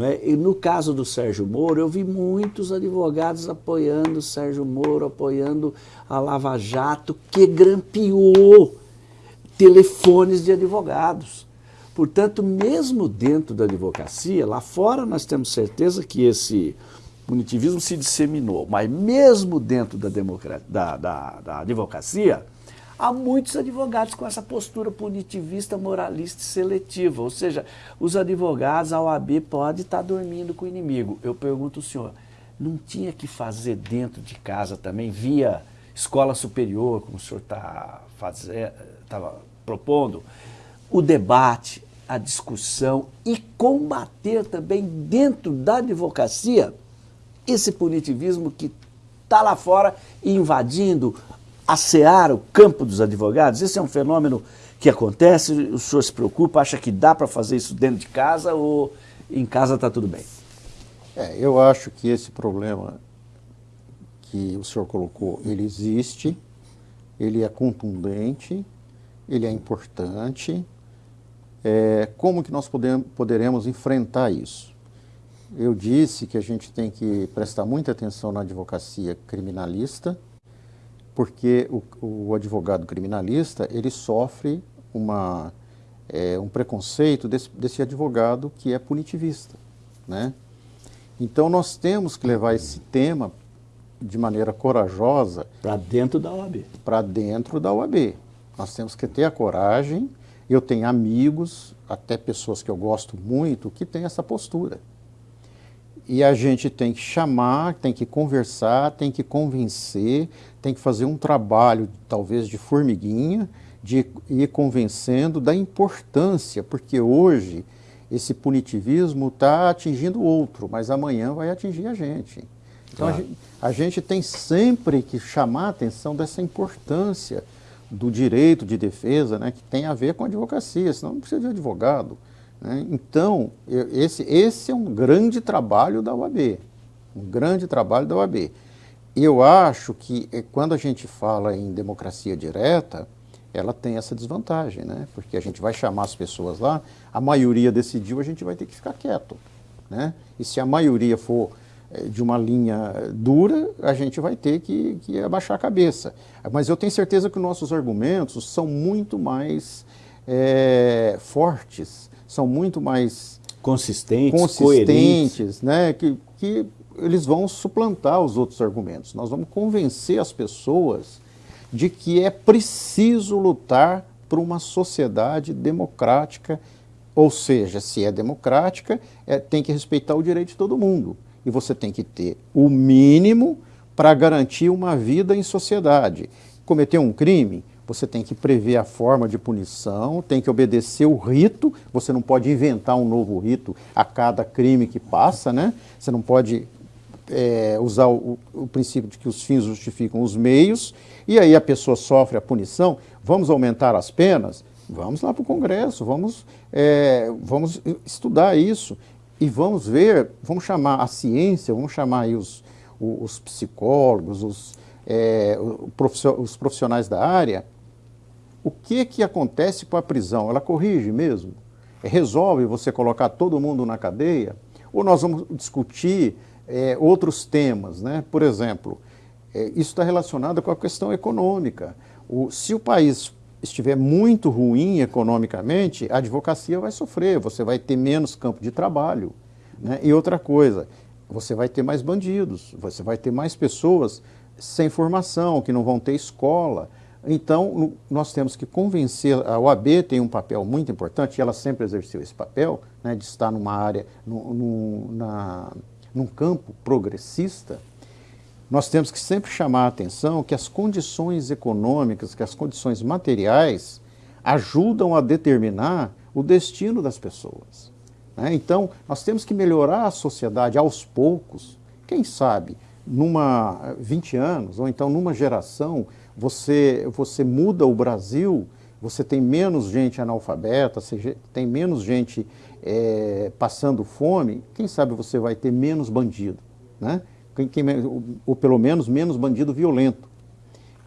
É? No caso do Sérgio Moro, eu vi muitos advogados apoiando o Sérgio Moro, apoiando a Lava Jato, que grampeou telefones de advogados. Portanto, mesmo dentro da advocacia, lá fora nós temos certeza que esse punitivismo se disseminou, mas mesmo dentro da, da, da, da advocacia, há muitos advogados com essa postura punitivista, moralista e seletiva. Ou seja, os advogados, a OAB pode estar dormindo com o inimigo. Eu pergunto ao senhor, não tinha que fazer dentro de casa também, via escola superior, como o senhor está propondo, o debate, a discussão e combater também dentro da advocacia esse punitivismo que está lá fora invadindo a seara, o campo dos advogados. Esse é um fenômeno que acontece, o senhor se preocupa, acha que dá para fazer isso dentro de casa ou em casa está tudo bem? É, eu acho que esse problema que o senhor colocou, ele existe, ele é contundente, ele é importante. É, como que nós podemos, poderemos enfrentar isso? Eu disse que a gente tem que prestar muita atenção na advocacia criminalista, porque o, o advogado criminalista ele sofre uma, é, um preconceito desse, desse advogado que é punitivista. Né? Então nós temos que levar esse tema de maneira corajosa para dentro da OAB. Para dentro da OAB. Nós temos que ter a coragem Eu tenho amigos, até pessoas que eu gosto muito, que têm essa postura. E a gente tem que chamar, tem que conversar, tem que convencer, tem que fazer um trabalho, talvez de formiguinha, de ir convencendo da importância, porque hoje esse punitivismo está atingindo o outro, mas amanhã vai atingir a gente. Então claro. a, gente, a gente tem sempre que chamar a atenção dessa importância do direito de defesa, né, que tem a ver com a advocacia, senão não precisa de advogado. Né? Então, esse, esse é um grande trabalho da UAB, um grande trabalho da UAB. Eu acho que eh, quando a gente fala em democracia direta, ela tem essa desvantagem, né? porque a gente vai chamar as pessoas lá, a maioria decidiu, a gente vai ter que ficar quieto. Né? E se a maioria for de uma linha dura, a gente vai ter que, que abaixar a cabeça. Mas eu tenho certeza que nossos argumentos são muito mais é, fortes, são muito mais consistentes, consistentes né? que, que eles vão suplantar os outros argumentos. Nós vamos convencer as pessoas de que é preciso lutar por uma sociedade democrática, ou seja, se é democrática, é, tem que respeitar o direito de todo mundo e você tem que ter o mínimo para garantir uma vida em sociedade. Cometer um crime, você tem que prever a forma de punição, tem que obedecer o rito, você não pode inventar um novo rito a cada crime que passa, né? Você não pode é, usar o, o, princípio de que os fins justificam os meios, e aí a pessoa sofre a punição, vamos aumentar as penas? Vamos lá para o Congresso, vamos, é, vamos estudar isso. E vamos ver, vamos chamar a ciência, vamos chamar aí os, os psicólogos, os, é, os profissionais da área, o que, que acontece com a prisão? Ela corrige mesmo? Resolve você colocar todo mundo na cadeia? Ou nós vamos discutir é, outros temas, né? Por exemplo, é, isso está relacionado com a questão econômica. O, se o país estiver muito ruim economicamente, a advocacia vai sofrer, você vai ter menos campo de trabalho. Né? E outra coisa, você vai ter mais bandidos, você vai ter mais pessoas sem formação, que não vão ter escola. Então, nós temos que convencer, a OAB tem um papel muito importante, e ela sempre exerceu esse papel, né, de estar numa área, no, no, na, num campo progressista, nós temos que sempre chamar a atenção que as condições econômicas, que as condições materiais ajudam a determinar o destino das pessoas. Né? Então, nós temos que melhorar a sociedade aos poucos. Quem sabe, numa 20 anos, ou então numa geração, você, você muda o Brasil, você tem menos gente analfabeta, você tem menos gente é, passando fome, quem sabe você vai ter menos bandido, né? Ou pelo menos menos bandido violento.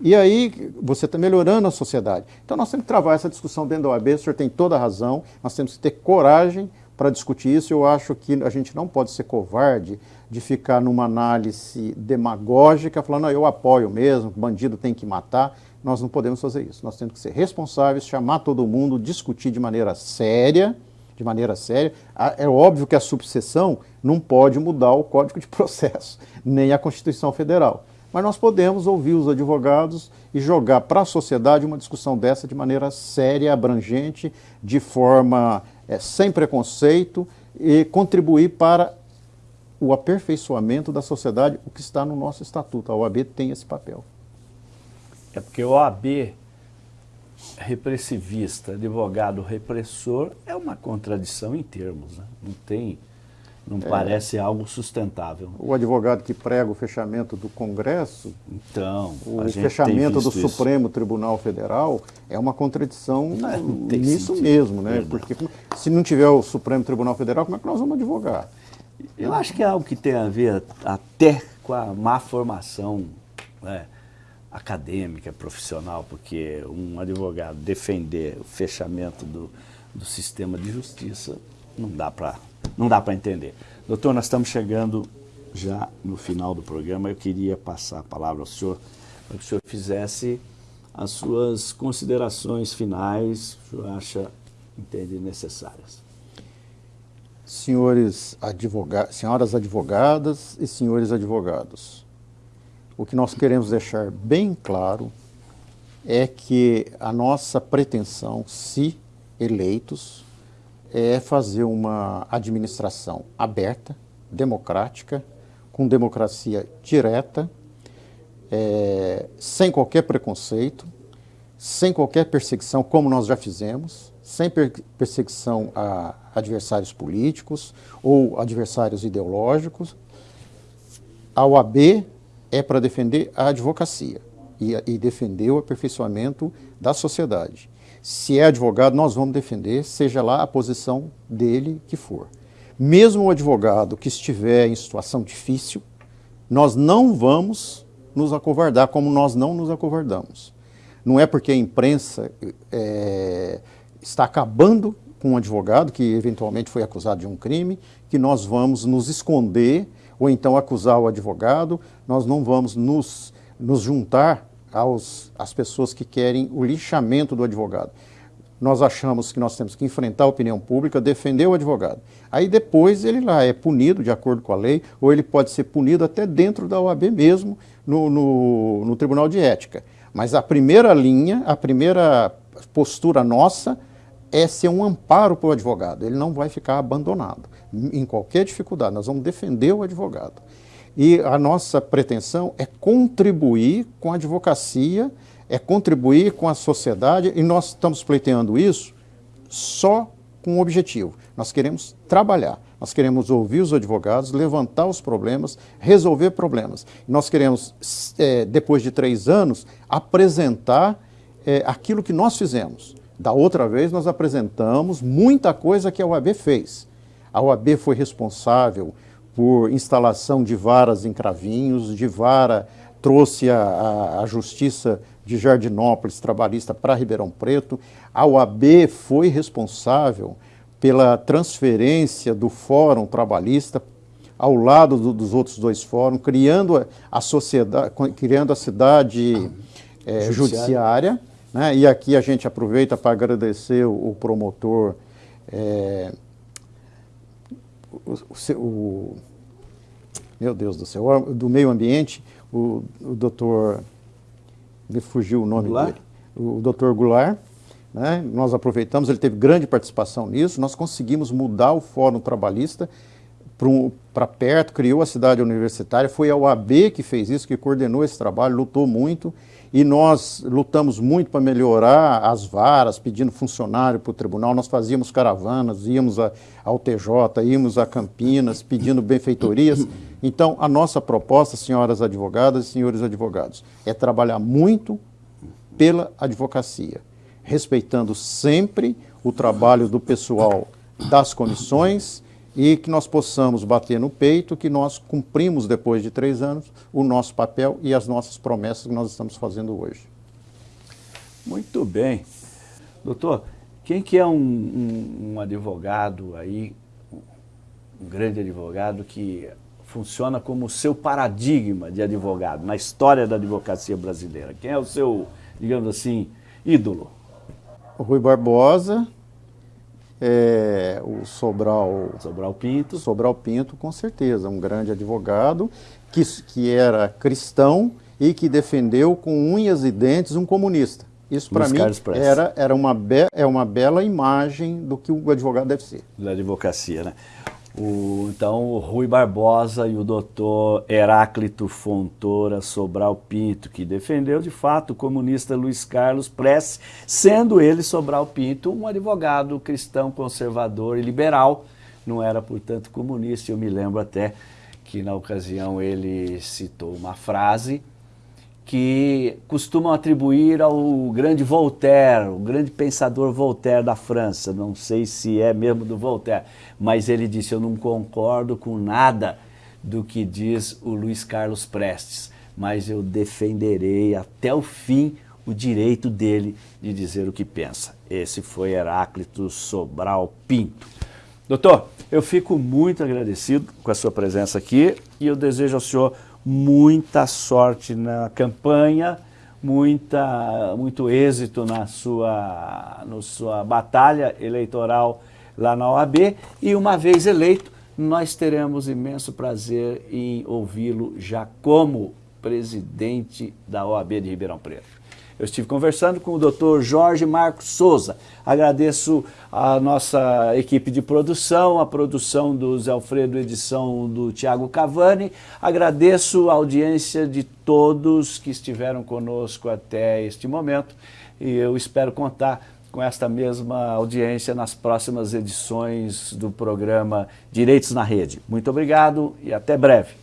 E aí você está melhorando a sociedade. Então nós temos que travar essa discussão dentro da OAB, o senhor tem toda a razão, nós temos que ter coragem para discutir isso. Eu acho que a gente não pode ser covarde de ficar numa análise demagógica, falando, ah, eu apoio mesmo, bandido tem que matar. Nós não podemos fazer isso. Nós temos que ser responsáveis, chamar todo mundo, discutir de maneira séria, de maneira séria. É óbvio que a subseção não pode mudar o Código de Processo, nem a Constituição Federal. Mas nós podemos ouvir os advogados e jogar para a sociedade uma discussão dessa de maneira séria, abrangente, de forma é, sem preconceito e contribuir para o aperfeiçoamento da sociedade, o que está no nosso estatuto. A OAB tem esse papel. É porque a OAB repressivista, advogado repressor, é uma contradição em termos. Né? Não tem, não é. parece algo sustentável. O advogado que prega o fechamento do Congresso, então, o fechamento do isso. Supremo Tribunal Federal é uma contradição é, nisso sentido. mesmo, né? Porque se não tiver o Supremo Tribunal Federal, como é que nós vamos advogar? Eu acho que é algo que tem a ver até com a má formação, né? acadêmica, profissional, porque um advogado defender o fechamento do, do sistema de justiça não dá para não dá para entender. Doutor, nós estamos chegando já no final do programa. Eu queria passar a palavra ao senhor para que o senhor fizesse as suas considerações finais, o senhor acha, entende, necessárias. Senhores advogados, senhoras advogadas e senhores advogados, o que nós queremos deixar bem claro é que a nossa pretensão, se eleitos é fazer uma administração aberta, democrática, com democracia direta, é, sem qualquer preconceito, sem qualquer perseguição, como nós já fizemos, sem per perseguição a adversários políticos ou adversários ideológicos. A OAB é para defender a advocacia e, e defender o aperfeiçoamento da sociedade. Se é advogado, nós vamos defender, seja lá a posição dele que for. Mesmo o advogado que estiver em situação difícil, nós não vamos nos acovardar, como nós não nos acovardamos. Não é porque a imprensa é, está acabando com um advogado que eventualmente foi acusado de um crime, que nós vamos nos esconder ou então acusar o advogado, nós não vamos nos, nos juntar aos, às pessoas que querem o lixamento do advogado. Nós achamos que nós temos que enfrentar a opinião pública, defender o advogado. Aí depois ele lá é punido de acordo com a lei, ou ele pode ser punido até dentro da OAB mesmo, no, no, no Tribunal de Ética. Mas a primeira linha, a primeira postura nossa é ser um amparo para o advogado. Ele não vai ficar abandonado em qualquer dificuldade. Nós vamos defender o advogado. E a nossa pretensão é contribuir com a advocacia, é contribuir com a sociedade, e nós estamos pleiteando isso só com um objetivo. Nós queremos trabalhar, nós queremos ouvir os advogados, levantar os problemas, resolver problemas. Nós queremos, é, depois de três anos, apresentar é, aquilo que nós fizemos. Da outra vez, nós apresentamos muita coisa que a OAB fez. A OAB foi responsável por instalação de varas em Cravinhos, de vara trouxe a, a, justiça de Jardinópolis trabalhista para Ribeirão Preto. A OAB foi responsável pela transferência do Fórum Trabalhista ao lado do, dos outros dois fóruns, criando a, a sociedade, criando a cidade é, judiciária. né? E aqui a gente aproveita para agradecer o, o promotor é, o, o, meu Deus do céu, do meio ambiente, o, o doutor, me fugiu o nome Goulart? dele, o doutor Goulart, né? nós aproveitamos, ele teve grande participação nisso, nós conseguimos mudar o Fórum Trabalhista para perto, criou a cidade universitária, foi a UAB que fez isso, que coordenou esse trabalho, lutou muito, e nós lutamos muito para melhorar as varas, pedindo funcionário para o tribunal. Nós fazíamos caravanas, íamos a, ao TJ, íamos a Campinas, pedindo benfeitorias. Então, a nossa proposta, senhoras advogadas e senhores advogados, é trabalhar muito pela advocacia, respeitando sempre o trabalho do pessoal das comissões e que nós possamos bater no peito que nós cumprimos, depois de três anos, o nosso papel e as nossas promessas que nós estamos fazendo hoje. Muito bem. Doutor, quem que é um, um, um advogado aí, um grande advogado que funciona como o seu paradigma de advogado na história da advocacia brasileira? Quem é o seu, digamos assim, ídolo? Rui Barbosa, é, o Sobral... Sobral Pinto. Sobral Pinto, com certeza, um grande advogado que, que era cristão e que defendeu com unhas e dentes um comunista. Isso para mim era, era uma, be, é uma bela imagem do que o advogado deve ser. Da advocacia, né? O, então, o Rui Barbosa e o doutor Heráclito Fontoura Sobral Pinto, que defendeu de fato o comunista Luiz Carlos Prestes, sendo ele, Sobral Pinto, um advogado cristão, conservador e liberal, não era, portanto, comunista. Eu me lembro até que na ocasião ele citou uma frase que costumam atribuir ao grande Voltaire, o grande pensador Voltaire da França. Não sei se é mesmo do Voltaire, mas ele disse: Eu não concordo com nada do que diz o Luiz Carlos Prestes, mas eu defenderei até o fim o direito dele de dizer o que pensa. Esse foi Heráclito Sobral Pinto. Doutor, eu fico muito agradecido com a sua presença aqui e eu desejo ao senhor muita sorte na campanha, muita, muito êxito na sua, na sua batalha eleitoral lá na OAB e uma vez eleito, nós teremos imenso prazer em ouvi-lo já como presidente da OAB de Ribeirão Preto. Eu estive conversando com o Dr. Jorge Marcos Souza. Agradeço a nossa equipe de produção, a produção do Zé Alfredo, edição do Tiago Cavani. Agradeço a audiência de todos que estiveram conosco até este momento e eu espero contar com esta mesma audiência nas próximas edições do programa Direitos na Rede. Muito obrigado e até breve.